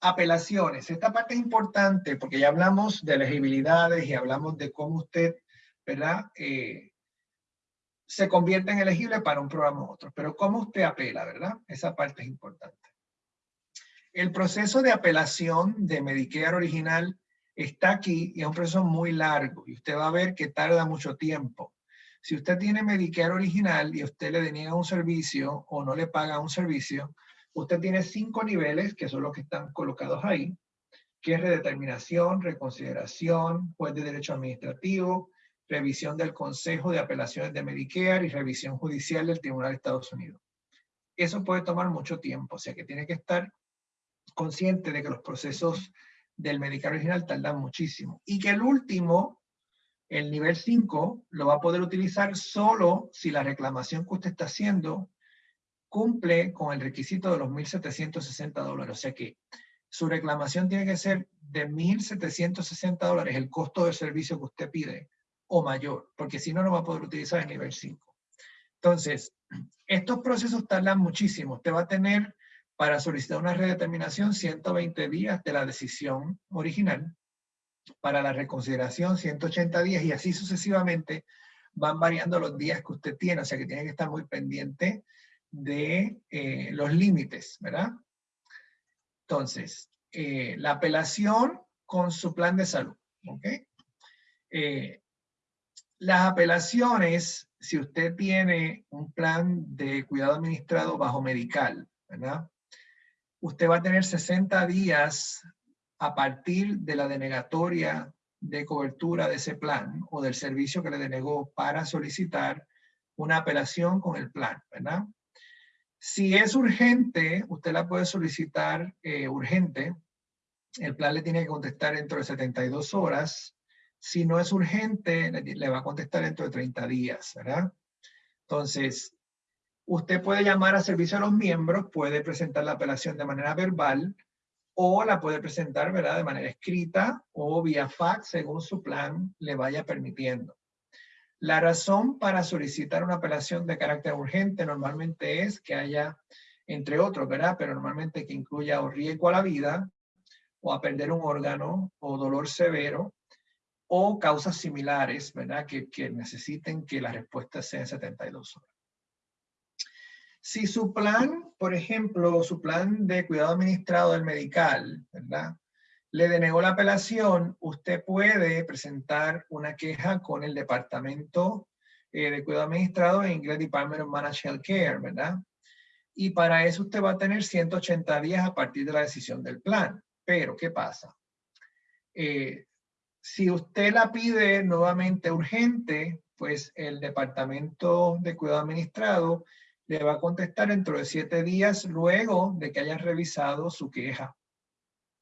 A: Apelaciones. Esta parte es importante porque ya hablamos de elegibilidades y hablamos de cómo usted, ¿verdad? Eh, se convierte en elegible para un programa u otro. Pero cómo usted apela, ¿verdad? Esa parte es importante. El proceso de apelación de Medicare original está aquí y es un proceso muy largo y usted va a ver que tarda mucho tiempo. Si usted tiene Medicare original y usted le deniega un servicio o no le paga un servicio, usted tiene cinco niveles, que son los que están colocados ahí, que es redeterminación, reconsideración, juez de derecho administrativo, revisión del Consejo de Apelaciones de Medicare y revisión judicial del Tribunal de Estados Unidos. Eso puede tomar mucho tiempo, o sea que tiene que estar consciente de que los procesos del Medicare original tardan muchísimo. Y que el último, el nivel 5, lo va a poder utilizar solo si la reclamación que usted está haciendo cumple con el requisito de los 1.760 dólares. O sea que su reclamación tiene que ser de 1.760 dólares, el costo del servicio que usted pide, o mayor, porque si no, no va a poder utilizar el nivel 5. Entonces, estos procesos tardan muchísimo. Usted va a tener para solicitar una redeterminación 120 días de la decisión original, para la reconsideración 180 días y así sucesivamente van variando los días que usted tiene, o sea que tiene que estar muy pendiente de eh, los límites, ¿verdad? Entonces, eh, la apelación con su plan de salud, ¿ok? Eh, las apelaciones, si usted tiene un plan de cuidado administrado bajo medical, ¿verdad? Usted va a tener 60 días a partir de la denegatoria de cobertura de ese plan o del servicio que le denegó para solicitar una apelación con el plan, ¿verdad? Si es urgente, usted la puede solicitar eh, urgente. El plan le tiene que contestar dentro de 72 horas si no es urgente, le va a contestar dentro de 30 días, ¿verdad? Entonces, usted puede llamar a servicio a los miembros, puede presentar la apelación de manera verbal o la puede presentar, ¿verdad? De manera escrita o vía fax, según su plan le vaya permitiendo. La razón para solicitar una apelación de carácter urgente normalmente es que haya, entre otros, ¿verdad? Pero normalmente que incluya o riesgo a la vida, o a perder un órgano, o dolor severo, o causas similares, ¿verdad? Que, que necesiten que la respuesta sea en 72 horas. Si su plan, por ejemplo, su plan de cuidado administrado del medical, ¿verdad? Le denegó la apelación, usted puede presentar una queja con el Departamento eh, de Cuidado Administrado, en inglés Department of Managed Care, ¿verdad? Y para eso usted va a tener 180 días a partir de la decisión del plan. Pero, ¿qué pasa? Eh, si usted la pide nuevamente urgente, pues el Departamento de Cuidado Administrado le va a contestar dentro de siete días luego de que hayan revisado su queja.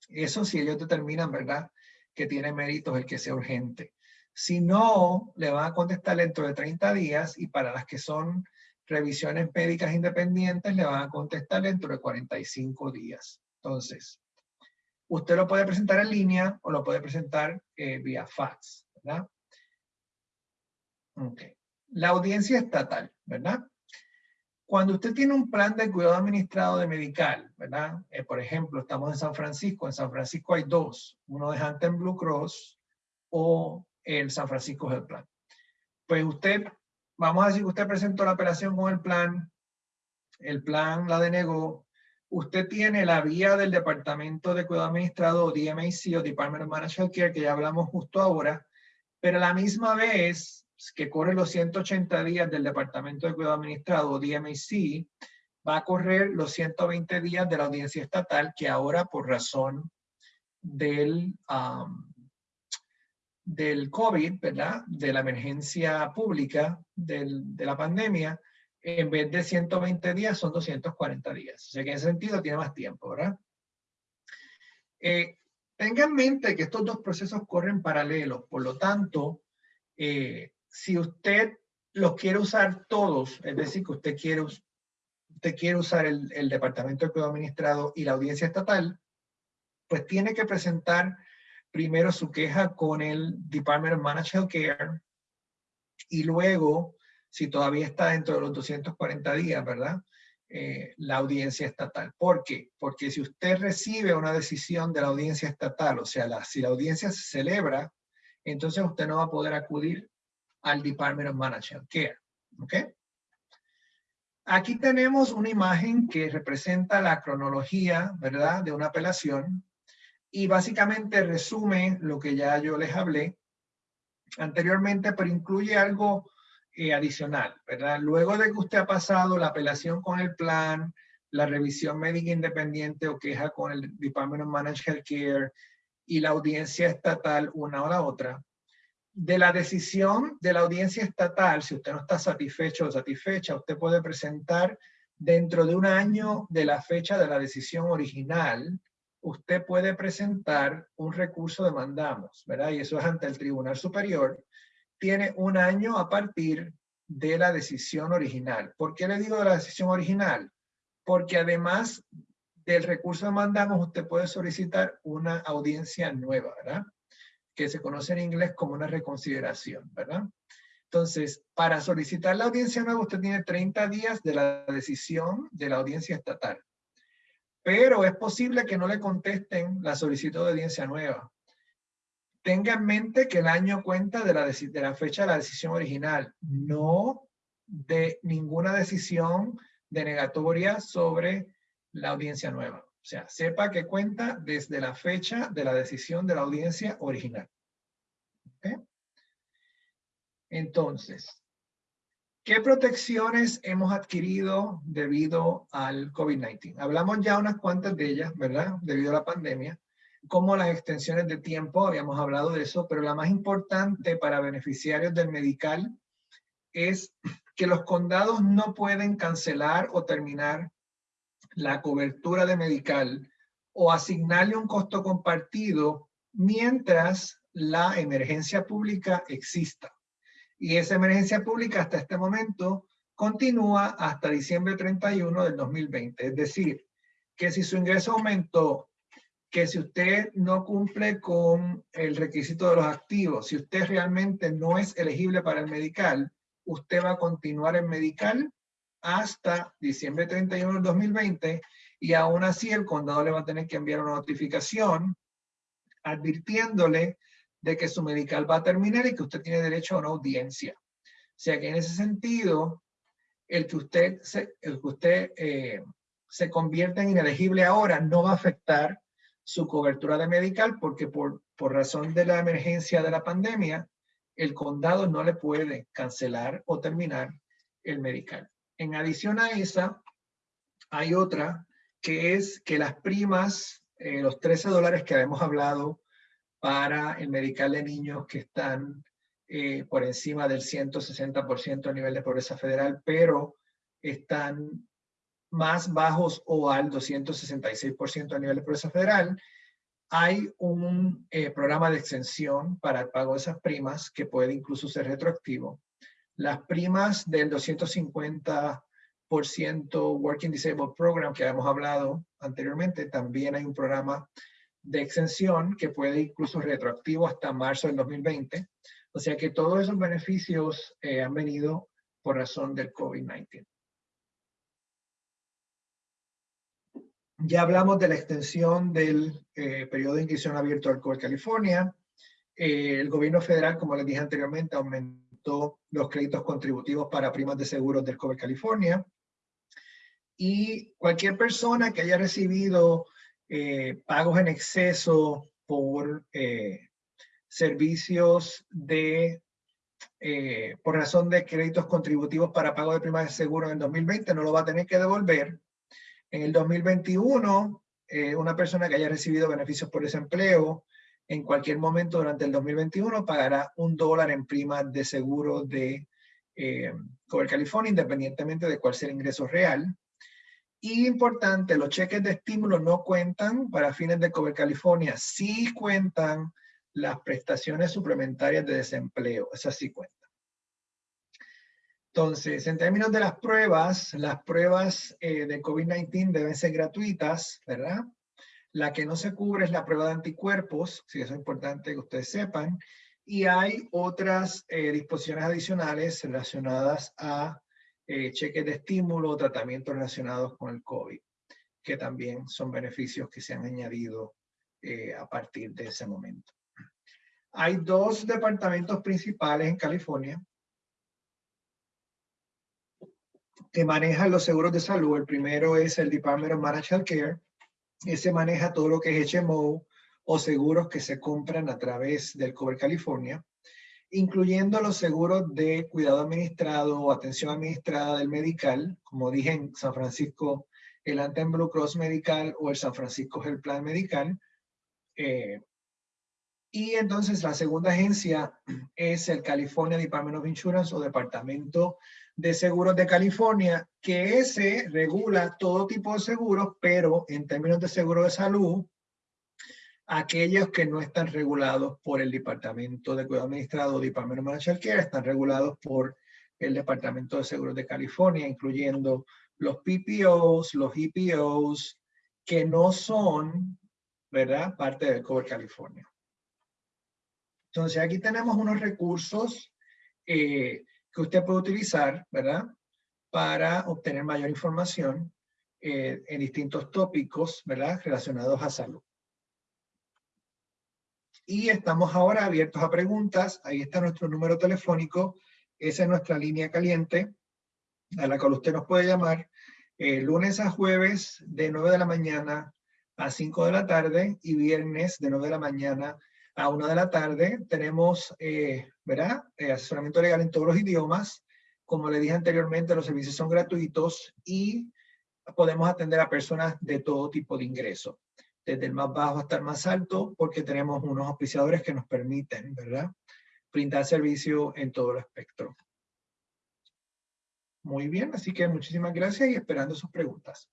A: Eso si ellos determinan, ¿verdad?, que tiene méritos el que sea urgente. Si no, le van a contestar dentro de 30 días y para las que son revisiones médicas independientes le van a contestar dentro de 45 días. Entonces, Usted lo puede presentar en línea o lo puede presentar eh, vía fax, ¿verdad? La audiencia estatal, ¿verdad? Cuando usted tiene un plan de cuidado administrado de medical, ¿verdad? Eh, por ejemplo, estamos en San Francisco. En San Francisco hay dos. Uno de Hampton Blue Cross o el San Francisco Health Plan. Pues usted, vamos a decir que usted presentó la operación con el plan el plan la denegó, usted tiene la vía del Departamento de Cuidado Administrado, DMAC o Department of Managed Care, que ya hablamos justo ahora, pero a la misma vez que corre los 180 días del Departamento de Cuidado Administrado, o DMAC, va a correr los 120 días de la audiencia estatal, que ahora por razón del, del COVID, ¿verdad? De la emergencia pública de la pandemia, en vez de 120 días son 240 días. O sea que en ese sentido tiene más tiempo, ¿verdad? Eh, tenga en mente que estos dos procesos corren paralelos, por lo tanto, eh, si usted los quiere usar todos, es decir, que usted quiere, usted quiere usar el, Departamento de Cuidado Administrado y la audiencia estatal, pues tiene que presentar primero su queja con el Department of Managed Care y luego si todavía está dentro de los 240 días, ¿verdad? Eh, la audiencia estatal. ¿Por qué? Porque si usted recibe una decisión de la audiencia estatal, o sea, la, si la audiencia se celebra, entonces usted no va a poder acudir al Department of Managed Care. ¿Ok? Aquí tenemos una imagen que representa la cronología, ¿verdad?, de una apelación y básicamente resume lo que ya yo les hablé anteriormente, pero incluye algo eh, adicional, ¿verdad? Luego de que usted ha pasado la apelación con el plan, la revisión médica independiente o queja con el Department of Managed Healthcare y la audiencia estatal una o la otra, de la decisión de la audiencia estatal, si usted no está satisfecho o satisfecha, usted puede presentar dentro de un año de la fecha de la decisión original, usted puede presentar un recurso de mandamos, ¿verdad? Y eso es ante el Tribunal Superior tiene un año a partir de la decisión original. ¿Por qué le digo de la decisión original? Porque además del recurso de mandamos, usted puede solicitar una audiencia nueva, ¿verdad? Que se conoce en inglés como una reconsideración, ¿verdad? Entonces, para solicitar la audiencia nueva, usted tiene 30 días de la decisión de la audiencia estatal. Pero es posible que no le contesten la solicitud de audiencia nueva tenga en mente que el año cuenta de la, de la fecha de la decisión original, no de ninguna decisión denegatoria sobre la audiencia nueva. O sea, sepa que cuenta desde la fecha de la decisión de la audiencia original. Entonces, ¿qué protecciones hemos adquirido debido al COVID-19? Hablamos ya unas cuantas de ellas, ¿verdad? Debido a la pandemia como las extensiones de tiempo, habíamos hablado de eso, pero la más importante para beneficiarios del medical es que los condados no pueden cancelar o terminar la cobertura de medical o asignarle un costo compartido mientras la emergencia pública exista. Y esa emergencia pública hasta este momento continúa hasta diciembre 31 del 2020. Es decir, que si su ingreso aumentó que si usted no cumple con el requisito de los activos, si usted realmente no es elegible para el medical, usted va a continuar en medical hasta diciembre 31 del 2020 y aún así el condado le va a tener que enviar una notificación advirtiéndole de que su medical va a terminar y que usted tiene derecho a una audiencia. O sea que en ese sentido, el que usted se, el que usted, eh, se convierta en inelegible ahora no va a afectar su cobertura de medical porque por, por razón de la emergencia de la pandemia, el condado no le puede cancelar o terminar el medical. En adición a esa, hay otra que es que las primas, eh, los 13 dólares que habíamos hablado para el medical de niños que están eh, por encima del 160% a nivel de pobreza federal, pero están más bajos o al 266% a nivel de pobreza federal, hay un eh, programa de extensión para el pago de esas primas que puede incluso ser retroactivo. Las primas del 250% Working Disabled Program que habíamos hablado anteriormente, también hay un programa de extensión que puede incluso retroactivo hasta marzo del 2020. O sea que todos esos beneficios eh, han venido por razón del COVID-19. Ya hablamos de la extensión del eh, periodo de inscripción abierto al COVID California. Eh, el gobierno federal, como les dije anteriormente, aumentó los créditos contributivos para primas de seguros del COVID California. Y cualquier persona que haya recibido eh, pagos en exceso por eh, servicios de, eh, por razón de créditos contributivos para pago de primas de seguro en el 2020, no lo va a tener que devolver. En el 2021, una persona que haya recibido beneficios por desempleo en cualquier momento durante el 2021 pagará un dólar en primas de seguro de eh, Cover California, independientemente de cuál sea el ingreso real. Y importante, los cheques de estímulo no cuentan para fines de Cover California, sí cuentan las prestaciones suplementarias de desempleo, esas sí cuentan. Entonces, en términos de las pruebas, las pruebas eh, de COVID-19 deben ser gratuitas, ¿verdad? La que no se cubre es la prueba de anticuerpos, si eso es importante que ustedes sepan, y hay otras eh, disposiciones adicionales relacionadas a eh, cheques de estímulo o tratamientos relacionados con el COVID, que también son beneficios que se han añadido eh, a partir de ese momento. Hay dos departamentos principales en California que manejan los seguros de salud. El primero es el Department of Managed Care. Ese maneja todo lo que es HMO, o seguros que se compran a través del Cover California, incluyendo los seguros de cuidado administrado o atención administrada del medical, como dije en San Francisco, el Anthem Blue Cross Medical o el San Francisco Health Plan Medical. Eh, y entonces la segunda agencia es el California Department of Insurance o Departamento de Seguros de California, que ese regula todo tipo de seguros, pero en términos de seguro de salud, aquellos que no están regulados por el Departamento de Cuidado Administrado o Departamento de Managed Care están regulados por el Departamento de Seguros de California, incluyendo los PPOs, los EPOs, que no son, ¿verdad?, parte del Cover California. Entonces, aquí tenemos unos recursos eh, que usted puede utilizar, ¿verdad?, para obtener mayor información eh, en distintos tópicos, ¿verdad?, relacionados a salud. Y estamos ahora abiertos a preguntas. Ahí está nuestro número telefónico. Esa es nuestra línea caliente a la cual usted nos puede llamar eh, lunes a jueves de 9 de la mañana a 5 de la tarde y viernes de 9 de la mañana a 1 de la tarde. Tenemos, eh, ¿verdad? Eh, asesoramiento legal en todos los idiomas. Como le dije anteriormente, los servicios son gratuitos y podemos atender a personas de todo tipo de ingreso desde el más bajo hasta el más alto, porque tenemos unos auspiciadores que nos permiten, ¿verdad? Brindar servicio en todo el espectro. Muy bien, así que muchísimas gracias y esperando sus preguntas.